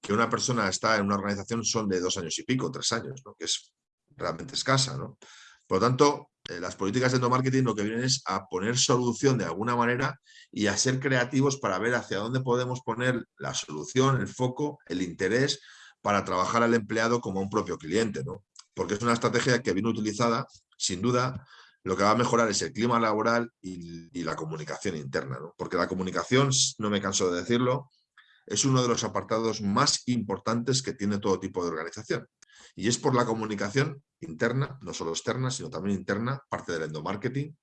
que una persona está en una organización son de dos años y pico, tres años, ¿no? que es realmente escasa. ¿no? Por lo tanto, eh, las políticas de endomarketing lo que vienen es a poner solución de alguna manera y a ser creativos para ver hacia dónde podemos poner la solución, el foco, el interés para trabajar al empleado como un propio cliente. ¿no? Porque es una estrategia que bien utilizada, sin duda, lo que va a mejorar es el clima laboral y, la comunicación interna. ¿no? Porque la comunicación, no me canso de decirlo, es uno de los apartados más importantes que tiene todo tipo de organización. Y es por la comunicación interna, no solo externa, sino también interna, parte del endomarketing.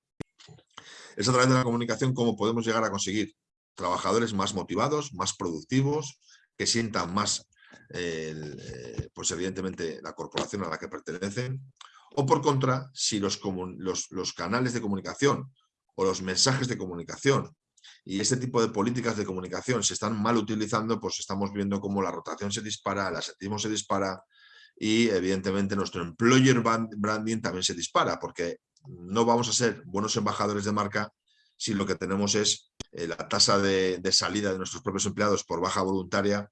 Es a través de la comunicación cómo podemos llegar a conseguir trabajadores más motivados, más productivos, que sientan más, eh, pues evidentemente, la corporación a la que pertenecen. O por contra, si los, canales de comunicación o los mensajes de comunicación y este tipo de políticas de comunicación se están mal utilizando, pues estamos viendo cómo la rotación se dispara, el asentismo se dispara, y evidentemente nuestro employer branding también se dispara porque no vamos a ser buenos embajadores de marca si lo que tenemos es eh, la tasa de, salida de nuestros propios empleados por baja voluntaria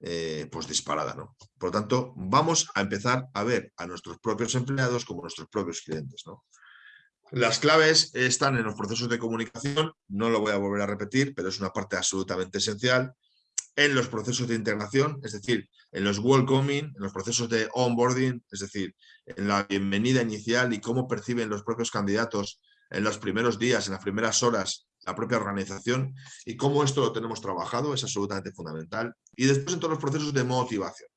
eh, pues disparada. ¿no? Por lo tanto, vamos a empezar a ver a nuestros propios empleados como nuestros propios clientes. ¿no? Las claves están en los procesos de comunicación, no lo voy a volver a repetir, pero es una parte absolutamente esencial en los procesos de integración, es decir, en los welcoming, en los procesos de onboarding, es decir, en la bienvenida inicial y cómo perciben los propios candidatos en los primeros días, en las primeras horas, la propia organización y cómo esto lo tenemos trabajado es absolutamente fundamental. Y después en todos los procesos de motivación.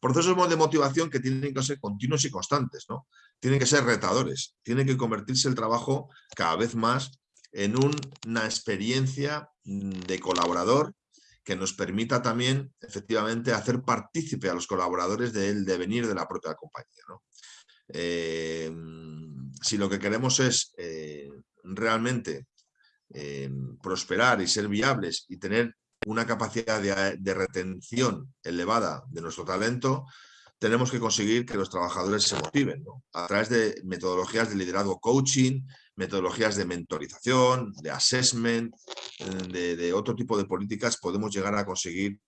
Procesos de motivación que tienen que ser continuos y constantes, ¿no? Tienen que ser retadores, tienen que convertirse el trabajo cada vez más en una experiencia de colaborador que nos permita también efectivamente hacer partícipe a los colaboradores del devenir de la propia compañía. Eh, si lo que queremos es eh, realmente prosperar y ser viables y tener una capacidad de, retención elevada de nuestro talento, tenemos que conseguir que los trabajadores se motiven a través de metodologías de liderazgo coaching, metodologías de mentorización, de assessment, eh, de, otro tipo de políticas, podemos llegar a conseguir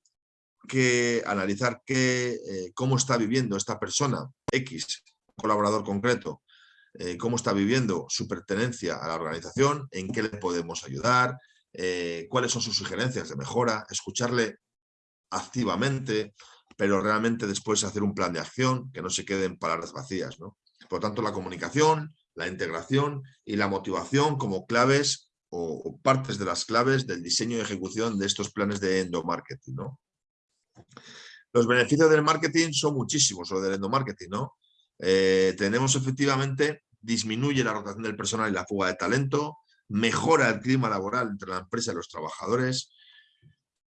que analizar qué, eh, cómo está viviendo esta persona, X, colaborador concreto, eh, cómo está viviendo su pertenencia a la organización, en qué le podemos ayudar, cuáles son sus sugerencias de mejora, escucharle activamente, pero realmente después hacer un plan de acción que no se queden palabras vacías. ¿no? Por lo tanto, la comunicación, la integración y la motivación como claves o, partes de las claves del diseño y ejecución de estos planes de endomarketing. ¿no? Los beneficios del marketing son muchísimos, o del endomarketing. ¿no? Eh, tenemos efectivamente, disminuye la rotación del personal y la fuga de talento, mejora el clima laboral entre la empresa y los trabajadores,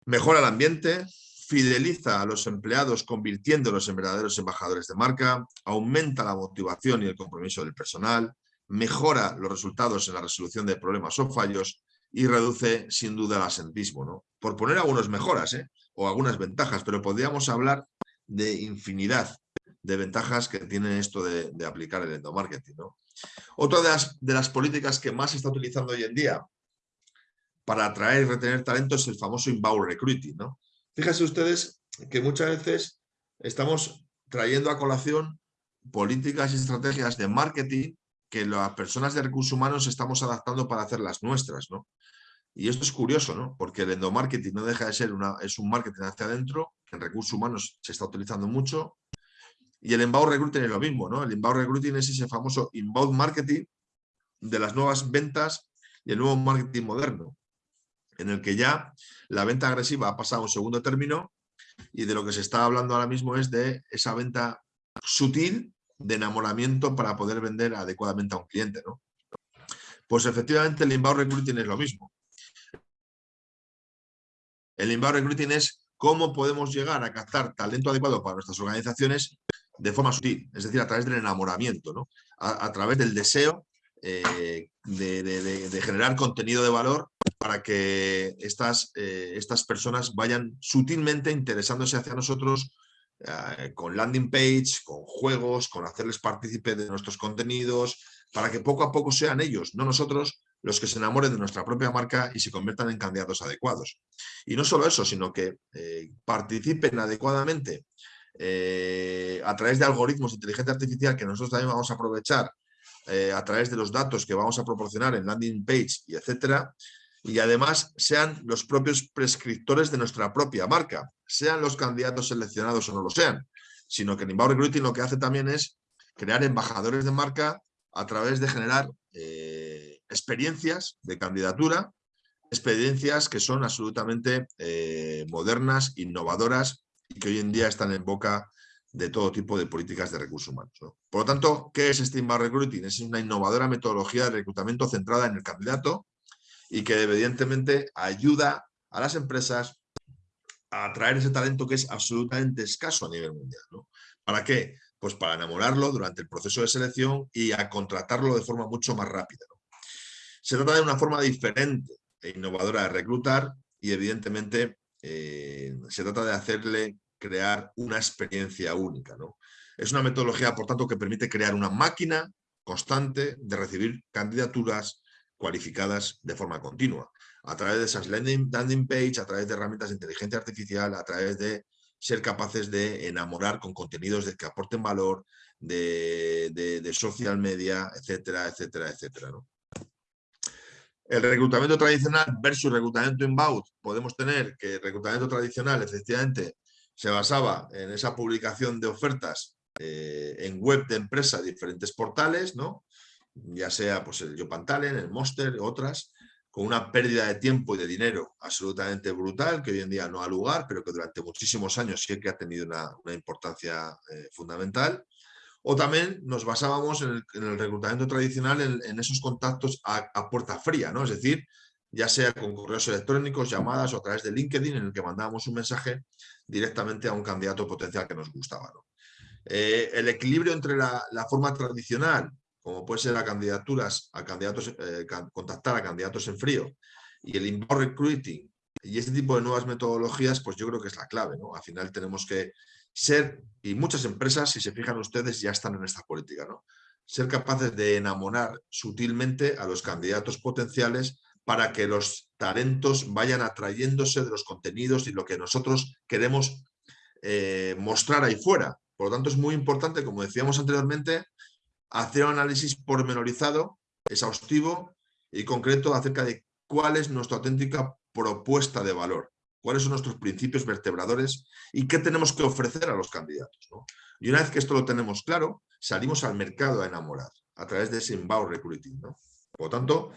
mejora el ambiente, fideliza a los empleados convirtiéndolos en verdaderos embajadores de marca, aumenta la motivación y el compromiso del personal, mejora los resultados en la resolución de problemas o fallos y reduce sin duda el asentismo. ¿no? Por poner algunas mejoras ¿eh? o algunas ventajas, pero podríamos hablar de infinidad de ventajas que tiene esto de, aplicar el endomarketing. ¿no? Otra de las, de las políticas que más se está utilizando hoy en día para atraer y retener talento es el famoso inbound recruiting. ¿no? Fíjense ustedes que muchas veces estamos trayendo a colación políticas y estrategias de marketing que las personas de recursos humanos estamos adaptando para hacer las nuestras, ¿no? Y esto es curioso, ¿no? Porque el endomarketing no deja de ser una, es un marketing hacia adentro, en recursos humanos se está utilizando mucho, y el inbound recruiting es lo mismo, ¿no? El inbound recruiting es ese famoso inbound marketing de las nuevas ventas y el nuevo marketing moderno, en el que ya la venta agresiva ha pasado a un segundo término y de lo que se está hablando ahora mismo es de esa venta sutil de enamoramiento para poder vender adecuadamente a un cliente. ¿no? Pues efectivamente el inbound recruiting es lo mismo. El inbound recruiting es cómo podemos llegar a captar talento adecuado para nuestras organizaciones de forma sutil, es decir, a través del enamoramiento, ¿no? a, través del deseo eh, de, generar contenido de valor para que estas, eh, estas personas vayan sutilmente interesándose hacia nosotros eh, con landing page, con juegos, con hacerles partícipe de nuestros contenidos, para que poco a poco sean ellos, no nosotros, los que se enamoren de nuestra propia marca y se conviertan en candidatos adecuados. Y no solo eso, sino que participen adecuadamente eh, a través de algoritmos de inteligencia artificial que nosotros también vamos a aprovechar a través de los datos que vamos a proporcionar en landing page y etcétera, y además sean los propios prescriptores de nuestra propia marca, sean los candidatos seleccionados o no lo sean, sino que en Inbound Recruiting lo que hace también es crear embajadores de marca a través de generar eh, experiencias de candidatura, experiencias que son absolutamente eh, modernas, innovadoras y que hoy en día están en boca de todo tipo de políticas de recursos humanos. Por lo tanto, ¿qué es Inbound Recruiting? Es una innovadora metodología de reclutamiento centrada en el candidato y que evidentemente ayuda a las empresas a atraer ese talento que es absolutamente escaso a nivel mundial. ¿Para qué? Pues para enamorarlo durante el proceso de selección y a contratarlo de forma mucho más rápida. Se trata de una forma diferente e innovadora de reclutar y evidentemente eh, se trata de hacerle crear una experiencia única. ¿no? Es una metodología, por tanto, que permite crear una máquina constante de recibir candidaturas, cualificadas de forma continua, a través de esas landing, landing page, a través de herramientas de inteligencia artificial, a través de ser capaces de enamorar con contenidos de que aporten valor, de, social media, etcétera, etcétera, etcétera. El reclutamiento tradicional versus reclutamiento inbound, podemos tener que el reclutamiento tradicional efectivamente se basaba en esa publicación de ofertas eh, en web de empresa, diferentes portales, ¿no? ya sea pues, el Yopantalen, el Monster, otras, con una pérdida de tiempo y de dinero absolutamente brutal, que hoy en día no ha lugar, pero que durante muchísimos años sí que ha tenido una, importancia eh, fundamental. O también nos basábamos en el, reclutamiento tradicional en, esos contactos a, puerta fría, ¿no? es decir, ya sea con correos electrónicos, llamadas o a través de LinkedIn, en el que mandábamos un mensaje directamente a un candidato potencial que nos gustaba. Eh, el equilibrio entre la, la forma tradicional como puede ser a candidaturas, a candidatos, eh, contactar a candidatos en frío y el inbound recruiting y este tipo de nuevas metodologías, pues yo creo que es la clave. ¿no? Al final tenemos que ser, y muchas empresas, si se fijan ustedes, ya están en esta política, ¿no? ser capaces de enamorar sutilmente a los candidatos potenciales para que los talentos vayan atrayéndose de los contenidos y lo que nosotros queremos eh, mostrar ahí fuera. Por lo tanto, es muy importante, como decíamos anteriormente, hacer un análisis pormenorizado, exhaustivo y concreto acerca de cuál es nuestra auténtica propuesta de valor, cuáles son nuestros principios vertebradores y qué tenemos que ofrecer a los candidatos. Y una vez que esto lo tenemos claro, salimos al mercado a enamorar a través de ese inbound recruiting. Por lo tanto,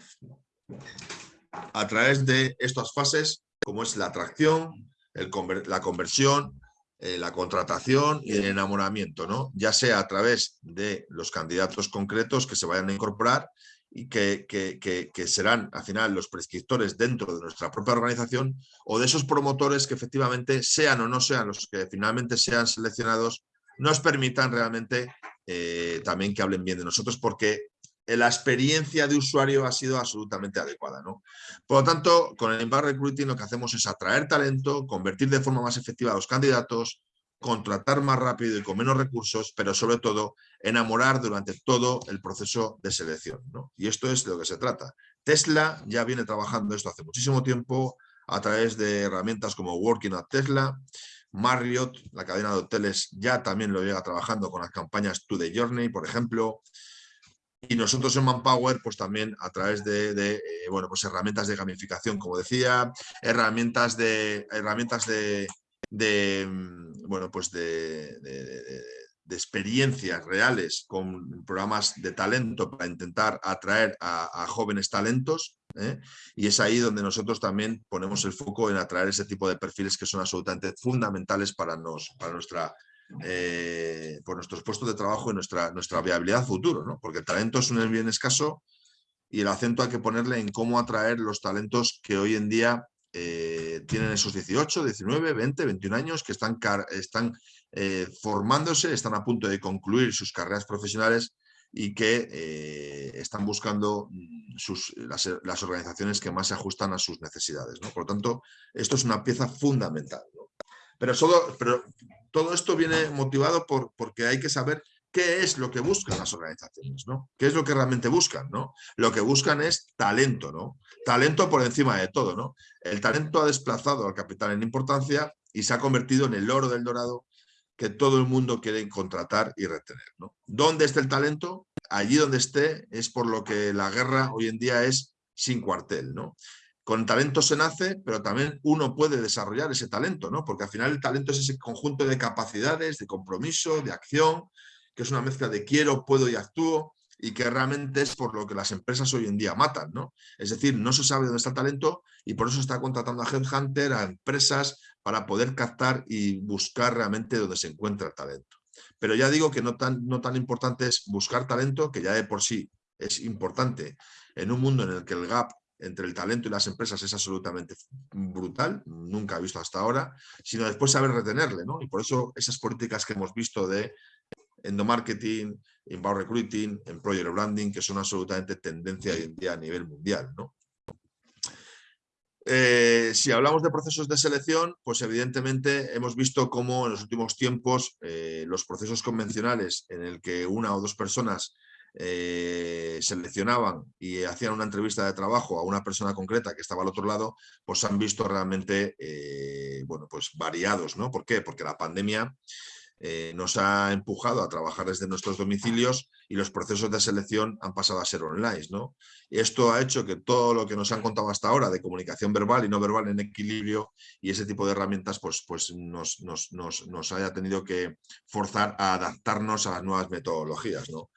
a través de estas fases, como es la atracción, la conversión, eh, la contratación y el enamoramiento, ¿no? ya sea a través de los candidatos concretos que se vayan a incorporar y que, que, serán al final los prescriptores dentro de nuestra propia organización o de esos promotores que efectivamente sean o no sean los que finalmente sean seleccionados, nos permitan realmente eh, también que hablen bien de nosotros porque la experiencia de usuario ha sido absolutamente adecuada. ¿no? Por lo tanto, con el Inbound Recruiting lo que hacemos es atraer talento, convertir de forma más efectiva a los candidatos, contratar más rápido y con menos recursos, pero sobre todo enamorar durante todo el proceso de selección. ¿no? Y esto es de lo que se trata. Tesla ya viene trabajando esto hace muchísimo tiempo a través de herramientas como Working at Tesla, Marriott, la cadena de hoteles, ya también lo llega trabajando con las campañas To The Journey, por ejemplo, y nosotros en Manpower, pues también a través de, eh, bueno, pues herramientas de gamificación, como decía, herramientas de, herramientas de, mm, bueno, pues de, experiencias reales con programas de talento para intentar atraer a, jóvenes talentos ¿eh? y es ahí donde nosotros también ponemos el foco en atraer ese tipo de perfiles que son absolutamente fundamentales para, nos, para nuestra, eh, por nuestros puestos de trabajo y nuestra, nuestra viabilidad futuro, ¿no? porque el talento es un bien escaso y el acento hay que ponerle en cómo atraer los talentos que hoy en día eh, tienen esos 18, 19, 20, 21 años que están, están formándose, están a punto de concluir sus carreras profesionales y que eh, están buscando mm, las, organizaciones que más se ajustan a sus necesidades. Por lo tanto, esto es una pieza fundamental. Pero, todo, pero todo esto viene motivado por, porque hay que saber qué es lo que buscan las organizaciones, ¿no? ¿Qué es lo que realmente buscan, ¿no? Lo que buscan es talento, ¿no? Talento por encima de todo, ¿no? El talento ha desplazado al capital en importancia y se ha convertido en el oro del dorado que todo el mundo quiere contratar y retener. ¿no? ¿Dónde está el talento? Allí donde esté es por lo que la guerra hoy en día es sin cuartel. ¿no? Con talento se nace, pero también uno puede desarrollar ese talento, ¿no? porque al final el talento es ese conjunto de capacidades, de compromiso, de acción, que es una mezcla de quiero, puedo y actúo, y que realmente es por lo que las empresas hoy en día matan, ¿no? Es decir, no se sabe dónde está el talento y por eso está contratando a Headhunter, a empresas, para poder captar y buscar realmente dónde se encuentra el talento. Pero ya digo que no tan, no tan importante es buscar talento, que ya de por sí es importante en un mundo en el que el gap entre el talento y las empresas es absolutamente brutal, nunca he visto hasta ahora, sino después saber retenerle, ¿no? Y por eso esas políticas que hemos visto de endomarketing, inbound recruiting, employer branding, que son absolutamente tendencia hoy en día a nivel mundial. ¿no? Eh, si hablamos de procesos de selección, pues evidentemente hemos visto cómo en los últimos tiempos eh, los procesos convencionales en el que una o dos personas eh, seleccionaban y hacían una entrevista de trabajo a una persona concreta que estaba al otro lado, pues han visto realmente bueno, pues variados. ¿no? ¿Por qué? Porque la pandemia eh, nos ha empujado a trabajar desde nuestros domicilios y los procesos de selección han pasado a ser online. ¿no? Esto ha hecho que todo lo que nos han contado hasta ahora de comunicación verbal y no verbal en equilibrio y ese tipo de herramientas pues, pues nos, nos, nos haya tenido que forzar a adaptarnos a las nuevas metodologías. ¿no?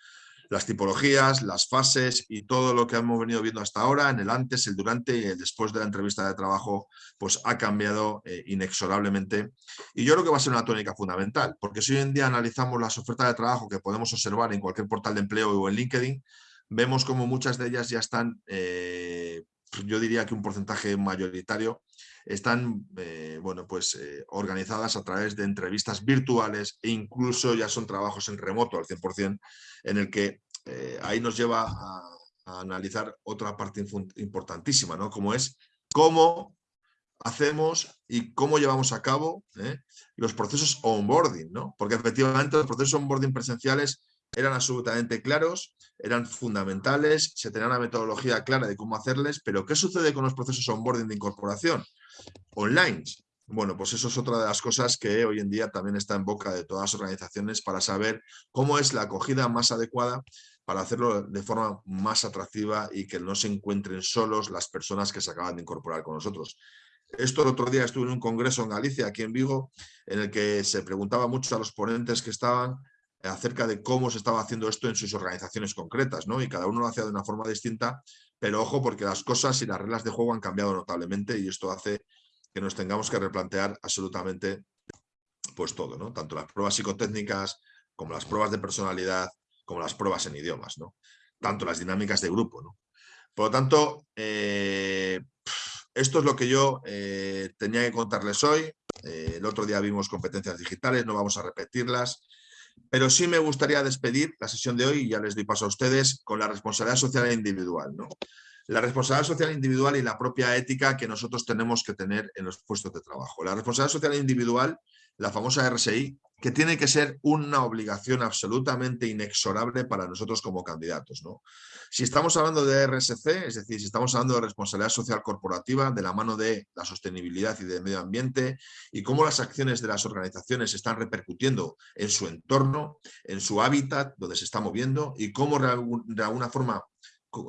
Las tipologías, las fases y todo lo que hemos venido viendo hasta ahora, en el antes, el durante y el después de la entrevista de trabajo, pues ha cambiado eh, inexorablemente. Y yo creo que va a ser una tónica fundamental, porque si hoy en día analizamos las ofertas de trabajo que podemos observar en cualquier portal de empleo o en LinkedIn, vemos como muchas de ellas ya están, eh, yo diría que un porcentaje mayoritario, están eh, bueno, pues, organizadas a través de entrevistas virtuales e incluso ya son trabajos en remoto al 100%, en el que eh, ahí nos lleva a, analizar otra parte importantísima, ¿no? Como es cómo hacemos y cómo llevamos a cabo ¿eh? los procesos onboarding, ¿no? Porque efectivamente los procesos onboarding presenciales eran absolutamente claros, eran fundamentales, se tenía una metodología clara de cómo hacerles, pero ¿qué sucede con los procesos onboarding de incorporación? Online. Bueno, pues eso es otra de las cosas que hoy en día también está en boca de todas las organizaciones para saber cómo es la acogida más adecuada para hacerlo de forma más atractiva y que no se encuentren solos las personas que se acaban de incorporar con nosotros. Esto el otro día estuve en un congreso en Galicia, aquí en Vigo, en el que se preguntaba mucho a los ponentes que estaban acerca de cómo se estaba haciendo esto en sus organizaciones concretas, ¿no? Y cada uno lo hacía de una forma distinta, pero ojo porque las cosas y las reglas de juego han cambiado notablemente y esto hace que nos tengamos que replantear absolutamente pues todo, ¿no? Tanto las pruebas psicotécnicas como las pruebas de personalidad, como las pruebas en idiomas, ¿no? Tanto las dinámicas de grupo, ¿no? Por lo tanto, eh, esto es lo que yo eh, tenía que contarles hoy. Eh, el otro día vimos competencias digitales, no vamos a repetirlas, pero sí me gustaría despedir la sesión de hoy, y ya les doy paso a ustedes, con la responsabilidad social e individual. ¿no? la responsabilidad social individual y la propia ética que nosotros tenemos que tener en los puestos de trabajo. La responsabilidad social individual, la famosa RSI, que tiene que ser una obligación absolutamente inexorable para nosotros como candidatos. ¿no? Si estamos hablando de RSC, es decir, si estamos hablando de responsabilidad social corporativa, de la mano de la sostenibilidad y del medio ambiente, y cómo las acciones de las organizaciones están repercutiendo en su entorno, en su hábitat, donde se está moviendo, y cómo de alguna forma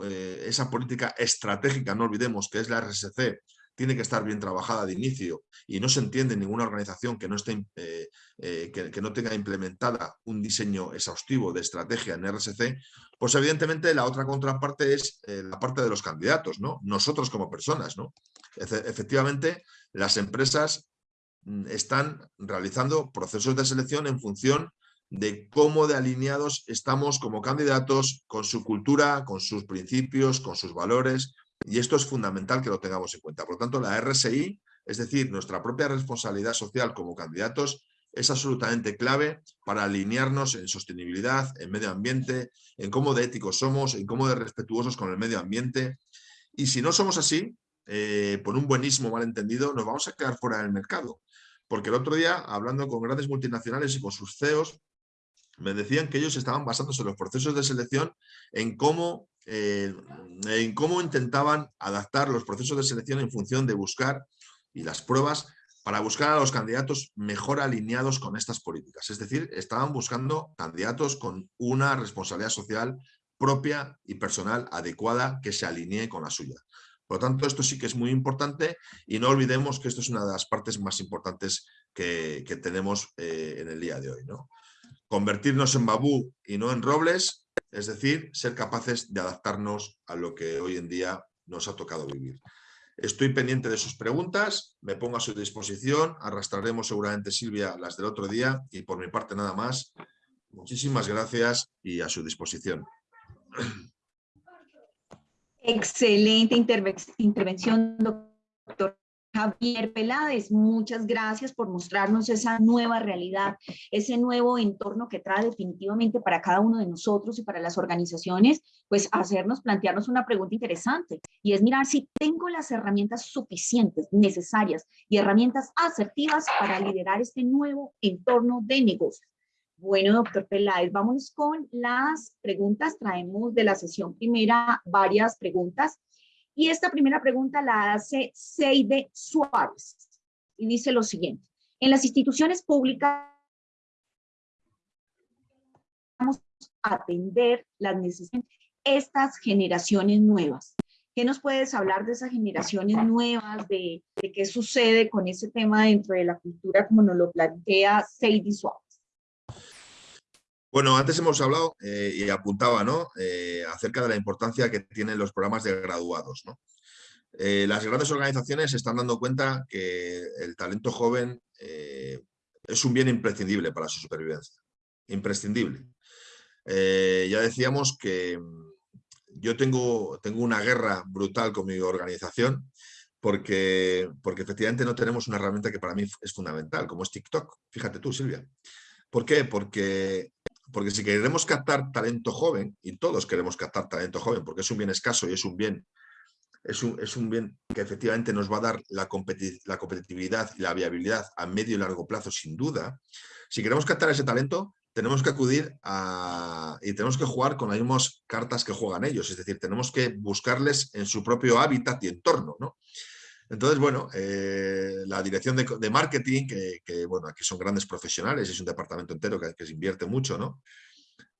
eh, esa política estratégica, no olvidemos que es la RSC, tiene que estar bien trabajada de inicio y no se entiende en ninguna organización que no, esté, eh, eh, que, no tenga implementada un diseño exhaustivo de estrategia en RSC, pues evidentemente la otra contraparte es eh, la parte de los candidatos, ¿no? nosotros como personas. ¿no? efectivamente, las empresas mm, están realizando procesos de selección en función de cómo de alineados estamos como candidatos con su cultura, con sus principios, con sus valores, y esto es fundamental que lo tengamos en cuenta. Por lo tanto, la RSI, es decir, nuestra propia responsabilidad social como candidatos, es absolutamente clave para alinearnos en sostenibilidad, en medio ambiente, en cómo de éticos somos, en cómo de respetuosos con el medio ambiente. Y si no somos así, eh, por un buenísimo malentendido, nos vamos a quedar fuera del mercado. Porque el otro día, hablando con grandes multinacionales y con sus CEOs, me decían que ellos estaban basándose en los procesos de selección en cómo, eh, en cómo intentaban adaptar los procesos de selección en función de buscar y las pruebas para buscar a los candidatos mejor alineados con estas políticas. Es decir, estaban buscando candidatos con una responsabilidad social propia y personal adecuada que se alinee con la suya. Por lo tanto, esto sí que es muy importante y no olvidemos que esto es una de las partes más importantes que, tenemos eh, en el día de hoy. ¿no? Convertirnos en babú y no en robles, es decir, ser capaces de adaptarnos a lo que hoy en día nos ha tocado vivir. Estoy pendiente de sus preguntas, me pongo a su disposición, arrastraremos seguramente Silvia las del otro día y por mi parte nada más. Muchísimas gracias y a su disposición. Excelente intervención, doctor Javier Peláez, muchas gracias por mostrarnos esa nueva realidad, ese nuevo entorno que trae definitivamente para cada uno de nosotros y para las organizaciones, pues hacernos, plantearnos una pregunta interesante y es mirar si tengo las herramientas suficientes, necesarias y herramientas asertivas para liderar este nuevo entorno de negocios. Bueno, doctor Peláez, vamos con las preguntas. Traemos de la sesión primera varias preguntas y esta primera pregunta la hace Seide Suárez y dice lo siguiente. En las instituciones públicas vamos a atender las necesidades de estas generaciones nuevas. ¿Qué nos puedes hablar de esas generaciones nuevas, de, de, qué sucede con ese tema dentro de la cultura como nos lo plantea Seide Suárez? Bueno, antes hemos hablado eh, y apuntaba ¿no? Eh, acerca de la importancia que tienen los programas de graduados. Eh, las grandes organizaciones se están dando cuenta que el talento joven es un bien imprescindible para su supervivencia. Imprescindible. ya decíamos que mm, yo tengo, tengo una guerra brutal con mi organización porque, porque efectivamente no tenemos una herramienta que para mí es fundamental, como es TikTok. Fíjate tú, Silvia. ¿Por qué? Porque porque si queremos captar talento joven, y todos queremos captar talento joven, porque es un bien escaso y es un bien, es un, es un bien que efectivamente nos va a dar la, la competitividad y la viabilidad a medio y largo plazo, sin duda, si queremos captar ese talento, tenemos que acudir a, y tenemos que jugar con las mismas cartas que juegan ellos, es decir, tenemos que buscarles en su propio hábitat y entorno. ¿no? Entonces, bueno, eh, la dirección de, marketing, que, bueno, aquí son grandes profesionales, es un departamento entero que, se invierte mucho, ¿no?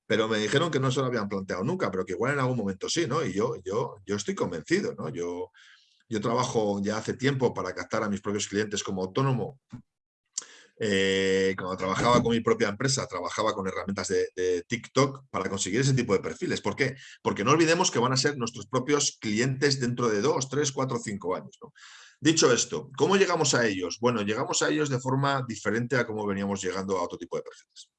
Pero me dijeron que no se lo habían planteado nunca, pero que igual en algún momento sí, ¿no? Y yo, yo, yo estoy convencido, ¿no? Yo, yo trabajo ya hace tiempo para captar a mis propios clientes como autónomo. Eh, cuando trabajaba con mi propia empresa, trabajaba con herramientas de, TikTok para conseguir ese tipo de perfiles. ¿Por qué? Porque no olvidemos que van a ser nuestros propios clientes dentro de dos, tres, cuatro, cinco años. Dicho esto, ¿cómo llegamos a ellos? Bueno, llegamos a ellos de forma diferente a cómo veníamos llegando a otro tipo de perfiles.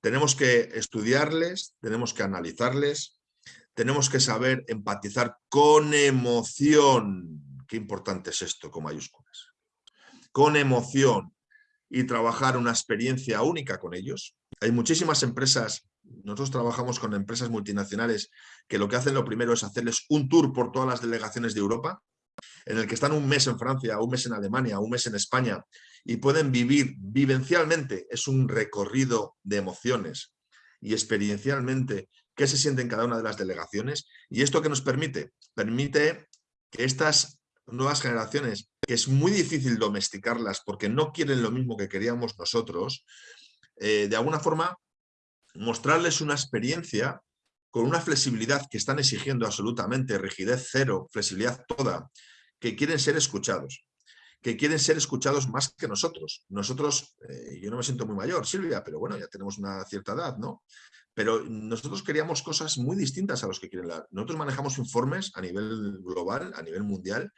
Tenemos que estudiarles, tenemos que analizarles, tenemos que saber empatizar con emoción. Qué importante es esto con mayúsculas. Con emoción y trabajar una experiencia única con ellos. Hay muchísimas empresas, nosotros trabajamos con empresas multinacionales que lo que hacen lo primero es hacerles un tour por todas las delegaciones de Europa en el que están un mes en Francia, un mes en Alemania, un mes en España y pueden vivir vivencialmente, es un recorrido de emociones y experiencialmente qué se siente en cada una de las delegaciones y esto que nos permite, permite que estas nuevas generaciones, que es muy difícil domesticarlas porque no quieren lo mismo que queríamos nosotros, eh, de alguna forma mostrarles una experiencia con una flexibilidad que están exigiendo absolutamente, rigidez cero, flexibilidad toda, que quieren ser escuchados, que quieren ser escuchados más que nosotros. Nosotros, eh, yo no me siento muy mayor, Silvia, pero bueno, ya tenemos una cierta edad, ¿no? Pero nosotros queríamos cosas muy distintas a los que quieren la... Nosotros manejamos informes a nivel global, a nivel mundial,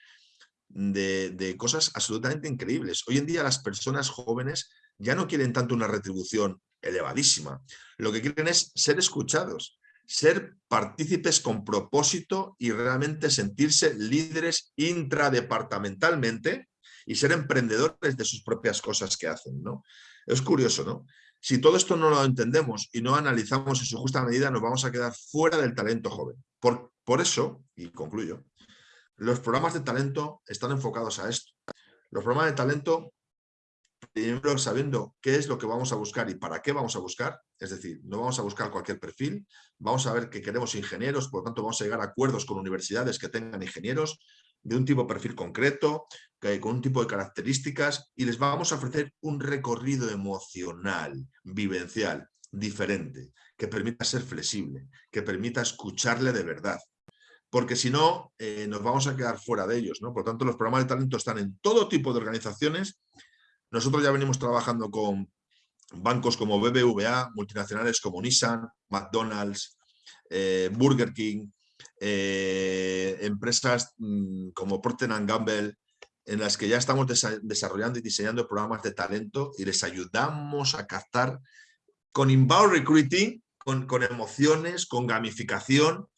de, de, cosas absolutamente increíbles. Hoy en día las personas jóvenes ya no quieren tanto una retribución elevadísima. Lo que quieren es ser escuchados, ser partícipes con propósito y realmente sentirse líderes intradepartamentalmente y ser emprendedores de sus propias cosas que hacen. ¿no? Es curioso, ¿no? Si todo esto no lo entendemos y no analizamos en su justa medida, nos vamos a quedar fuera del talento joven. Por, por eso, y concluyo, los programas de talento están enfocados a esto. Los programas de talento, primero sabiendo qué es lo que vamos a buscar y para qué vamos a buscar, es decir, no vamos a buscar cualquier perfil, vamos a ver que queremos ingenieros, por lo tanto vamos a llegar a acuerdos con universidades que tengan ingenieros, de un tipo de perfil concreto, con un tipo de características y les vamos a ofrecer un recorrido emocional, vivencial, diferente, que permita ser flexible, que permita escucharle de verdad. Porque si no, eh, nos vamos a quedar fuera de ellos. ¿no? Por tanto, los programas de talento están en todo tipo de organizaciones. Nosotros ya venimos trabajando con bancos como BBVA, multinacionales como Nissan, McDonald's, eh, Burger King, eh, empresas mm, como Procter Gamble, en las que ya estamos desarrollando y diseñando programas de talento y les ayudamos a captar con inbound recruiting, con, con emociones, con gamificación,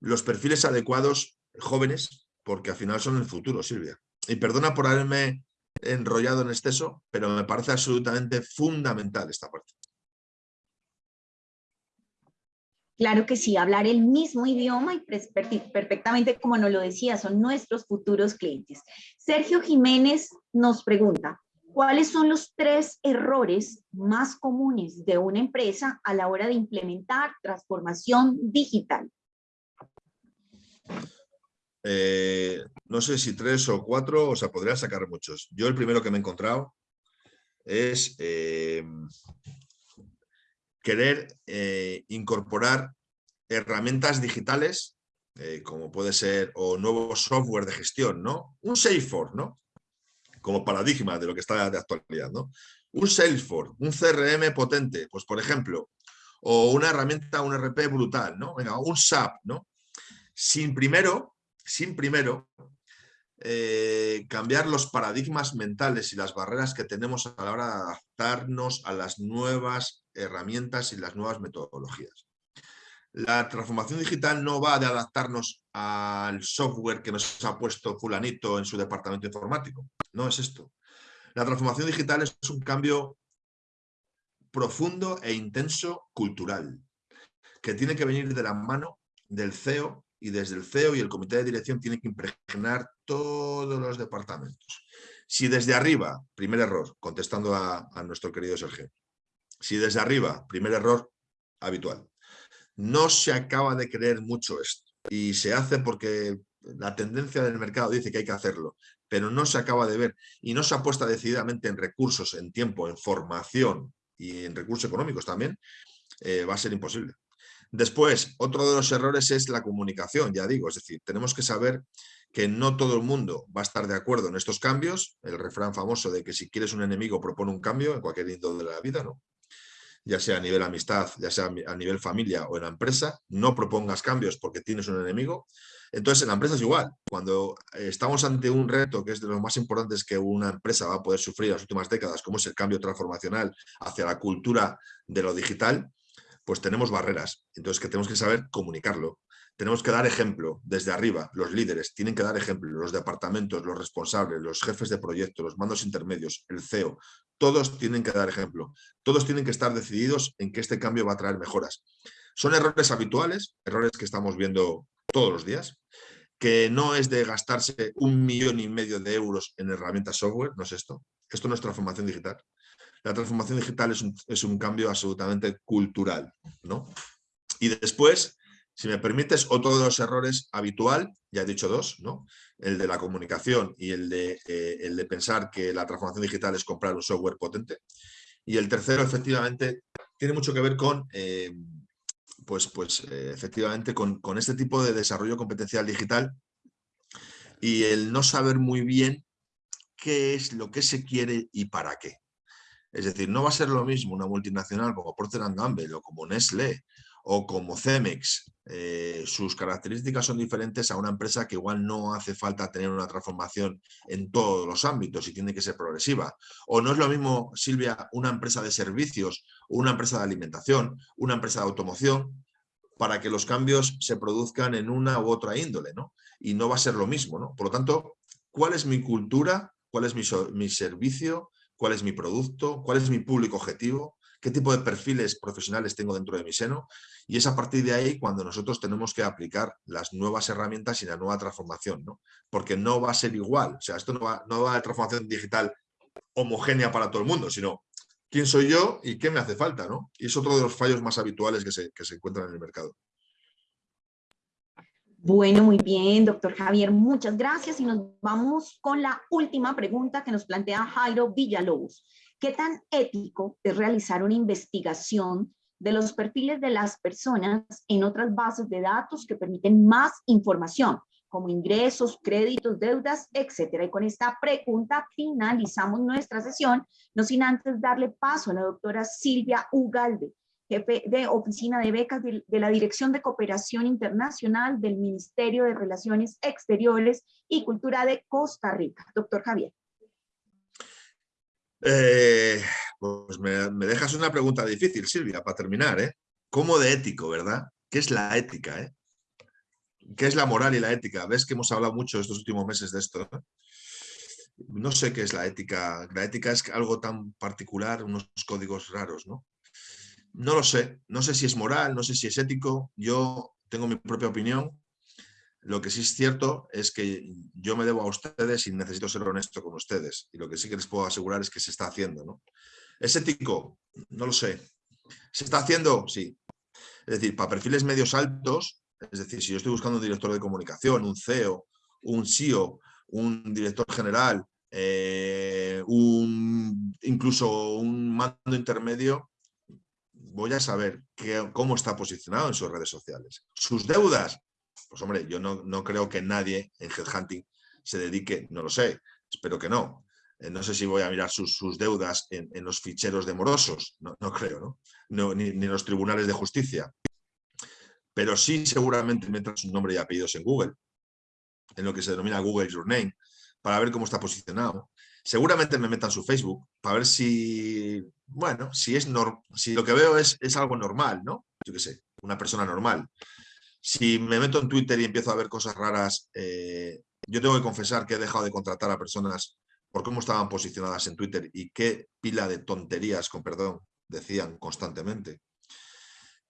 los perfiles adecuados jóvenes, porque al final son el futuro, Silvia. Y perdona por haberme enrollado en exceso, pero me parece absolutamente fundamental esta parte. Claro que sí, hablar el mismo idioma y perfectamente como nos lo decía, son nuestros futuros clientes. Sergio Jiménez nos pregunta, ¿cuáles son los tres errores más comunes de una empresa a la hora de implementar transformación digital? Eh, no sé si tres o cuatro, o sea, podría sacar muchos. Yo el primero que me he encontrado es eh, querer eh, incorporar herramientas digitales, eh, como puede ser, o nuevo software de gestión, ¿no? Un Salesforce, ¿no? Como paradigma de lo que está de actualidad, ¿no? Un Salesforce, un CRM potente, pues por ejemplo, o una herramienta, un RP brutal, ¿no? Venga, un SAP, ¿no? Sin primero, sin primero eh, cambiar los paradigmas mentales y las barreras que tenemos a la hora de adaptarnos a las nuevas herramientas y las nuevas metodologías. La transformación digital no va de adaptarnos al software que nos ha puesto fulanito en su departamento informático. No es esto. La transformación digital es un cambio profundo e intenso cultural, que tiene que venir de la mano del CEO y desde el CEO y el comité de dirección tiene que impregnar todos los departamentos. Si desde arriba, primer error, contestando a, nuestro querido Sergio, si desde arriba, primer error habitual, no se acaba de creer mucho esto y se hace porque la tendencia del mercado dice que hay que hacerlo, pero no se acaba de ver y no se apuesta decididamente en recursos, en tiempo, en formación y en recursos económicos también, eh, va a ser imposible. Después, otro de los errores es la comunicación, ya digo, es decir, tenemos que saber que no todo el mundo va a estar de acuerdo en estos cambios, el refrán famoso de que si quieres un enemigo propone un cambio en cualquier índole de la vida, ¿no? Ya sea a nivel amistad, ya sea a nivel familia o en la empresa, no propongas cambios porque tienes un enemigo. Entonces en la empresa es igual, cuando estamos ante un reto que es de los más importantes que una empresa va a poder sufrir en las últimas décadas, como es el cambio transformacional hacia la cultura de lo digital, pues tenemos barreras. Entonces que tenemos que saber comunicarlo. Tenemos que dar ejemplo desde arriba, los líderes tienen que dar ejemplo, los departamentos, los responsables, los jefes de proyecto, los mandos intermedios, el CEO, todos tienen que dar ejemplo, todos tienen que estar decididos en que este cambio va a traer mejoras. Son errores habituales, errores que estamos viendo todos los días, que no es de gastarse un millón y medio de euros en herramientas software, no es esto, esto no es transformación digital, la transformación digital es un, cambio absolutamente cultural. ¿no? Y después, si me permites, otro de los errores habitual, ya he dicho dos, ¿no? el de la comunicación y el de, eh, el de pensar que la transformación digital es comprar un software potente. Y el tercero, efectivamente, tiene mucho que ver con, eh, pues, pues eh, efectivamente, con, con, este tipo de desarrollo competencial digital y el no saber muy bien qué es lo que se quiere y para qué. Es decir, no va a ser lo mismo una multinacional como Procter Gamble o como Nestlé o como Cemex, eh, sus características son diferentes a una empresa que igual no hace falta tener una transformación en todos los ámbitos y tiene que ser progresiva. O no es lo mismo, Silvia, una empresa de servicios, una empresa de alimentación, una empresa de automoción, para que los cambios se produzcan en una u otra índole, ¿no? Y no va a ser lo mismo, ¿no? Por lo tanto, ¿cuál es mi cultura? ¿Cuál es mi, mi servicio? ¿Cuál es mi producto? ¿Cuál es mi público objetivo? Qué tipo de perfiles profesionales tengo dentro de mi seno y es a partir de ahí cuando nosotros tenemos que aplicar las nuevas herramientas y la nueva transformación, ¿no? porque no va a ser igual, o sea, esto no va, no va a transformación digital homogénea para todo el mundo, sino quién soy yo y qué me hace falta, ¿no? Y es otro de los fallos más habituales que se, que se encuentran en el mercado. Bueno, muy bien, doctor Javier, muchas gracias y nos vamos con la última pregunta que nos plantea Jairo Villalobos. ¿Qué tan ético es realizar una investigación de los perfiles de las personas en otras bases de datos que permiten más información, como ingresos, créditos, deudas, etcétera? Y con esta pregunta finalizamos nuestra sesión, no sin antes darle paso a la doctora Silvia Ugalde, jefe de Oficina de Becas de, de, la Dirección de Cooperación Internacional del Ministerio de Relaciones Exteriores y Cultura de Costa Rica. Doctor Javier. Eh, pues me, dejas una pregunta difícil, Silvia, para terminar. ¿eh? ¿Cómo de ético, verdad? ¿Qué es la ética? Eh? ¿Qué es la moral y la ética? ¿Ves que hemos hablado mucho estos últimos meses de esto? No sé qué es la ética. La ética es algo tan particular, unos códigos raros, ¿no? No lo sé. No sé si es moral, no sé si es ético. Yo tengo mi propia opinión lo que sí es cierto es que yo me debo a ustedes y necesito ser honesto con ustedes. Y lo que sí que les puedo asegurar es que se está haciendo. ¿no? ¿Es ético? No lo sé. ¿Se está haciendo? Sí. Es decir, para perfiles medios altos, es decir, si yo estoy buscando un director de comunicación, un CEO, un CEO, un director general, eh, un, incluso un mando intermedio, voy a saber cómo está posicionado en sus redes sociales. Sus deudas, pues hombre, yo no, creo que nadie en headhunting se dedique, no lo sé, espero que no. Eh, no sé si voy a mirar sus, deudas en, los ficheros de morosos, no, creo, ¿no? ni, en los tribunales de justicia. Pero sí seguramente metan su nombre y apellidos en Google, en lo que se denomina Google Your Name, para ver cómo está posicionado. Seguramente me metan su Facebook para ver si, bueno, si, es si lo que veo es, es algo normal, ¿no? Yo qué sé, una persona normal. Si me meto en Twitter y empiezo a ver cosas raras, eh, yo tengo que confesar que he dejado de contratar a personas por cómo estaban posicionadas en Twitter y qué pila de tonterías, con perdón, decían constantemente.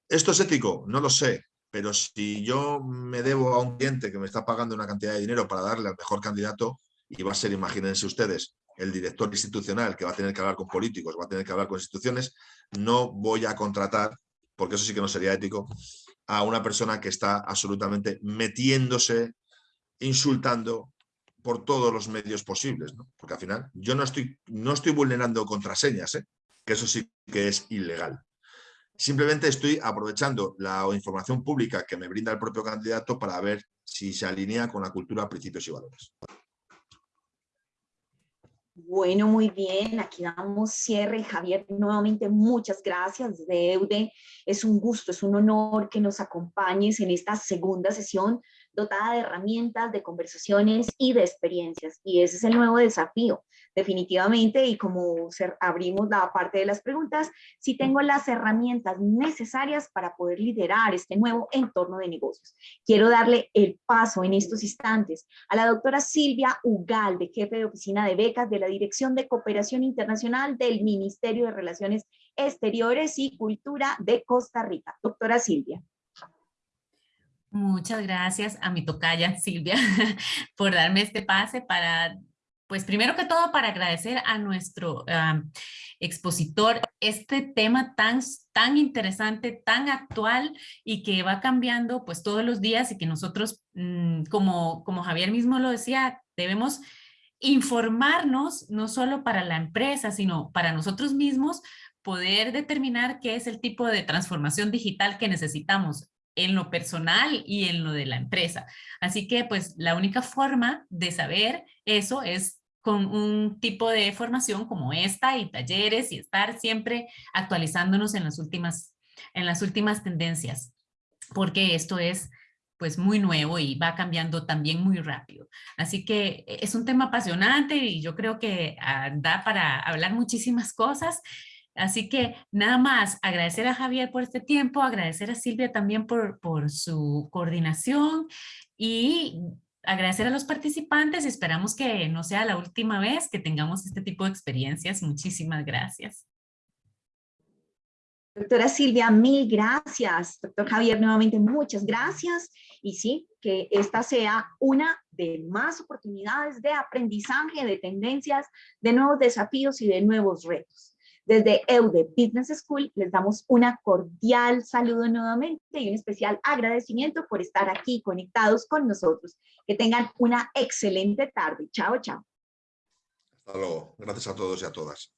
¿Esto es ético? No lo sé, pero si yo me debo a un cliente que me está pagando una cantidad de dinero para darle al mejor candidato, y va a ser, imagínense ustedes, el director institucional que va a tener que hablar con políticos, va a tener que hablar con instituciones, no voy a contratar, porque eso sí que no sería ético, a una persona que está absolutamente metiéndose, insultando por todos los medios posibles, ¿no? porque al final yo no estoy, no estoy vulnerando contraseñas, ¿eh? que eso sí que es ilegal. Simplemente estoy aprovechando la información pública que me brinda el propio candidato para ver si se alinea con la cultura, principios y valores. Bueno, muy bien, aquí damos cierre. Javier, nuevamente muchas gracias, Deude. Es un gusto, es un honor que nos acompañes en esta segunda sesión dotada de herramientas, de conversaciones y de experiencias. Y ese es el nuevo desafío, definitivamente. Y como abrimos la parte de las preguntas, si tengo las herramientas necesarias para poder liderar este nuevo entorno de negocios. Quiero darle el paso en estos instantes a la doctora Silvia Ugalde, jefe de oficina de becas de la Dirección de Cooperación Internacional del Ministerio de Relaciones Exteriores y Cultura de Costa Rica. Doctora Silvia. Muchas gracias a mi tocaya Silvia por darme este pase para, pues primero que todo para agradecer a nuestro expositor este tema tan, tan interesante, tan actual y que va cambiando pues todos los días y que nosotros, mm, como, como Javier mismo lo decía, debemos informarnos no solo para la empresa, sino para nosotros mismos, poder determinar qué es el tipo de transformación digital que necesitamos en lo personal y en lo de la empresa. Así que pues la única forma de saber eso es con un tipo de formación como esta y talleres y estar siempre actualizándonos en las últimas, en las últimas tendencias, porque esto es pues muy nuevo y va cambiando también muy rápido. Así que e, es un tema apasionante y yo creo que ah, da para hablar muchísimas cosas. Así que nada más agradecer a Javier por este tiempo, agradecer a Silvia también por, por su coordinación y agradecer a los participantes. Esperamos que no sea la última vez que tengamos este tipo de experiencias. Muchísimas gracias. Doctora Silvia, mil gracias. Doctor Javier, nuevamente muchas gracias. Y sí, que esta sea una de más oportunidades de aprendizaje, de tendencias, de nuevos desafíos y de nuevos retos. Desde EUDE Business School les damos una cordial saludo nuevamente y un especial agradecimiento por estar aquí conectados con nosotros. Que tengan una excelente tarde. Chao, chao. Hasta luego. Gracias a todos y a todas.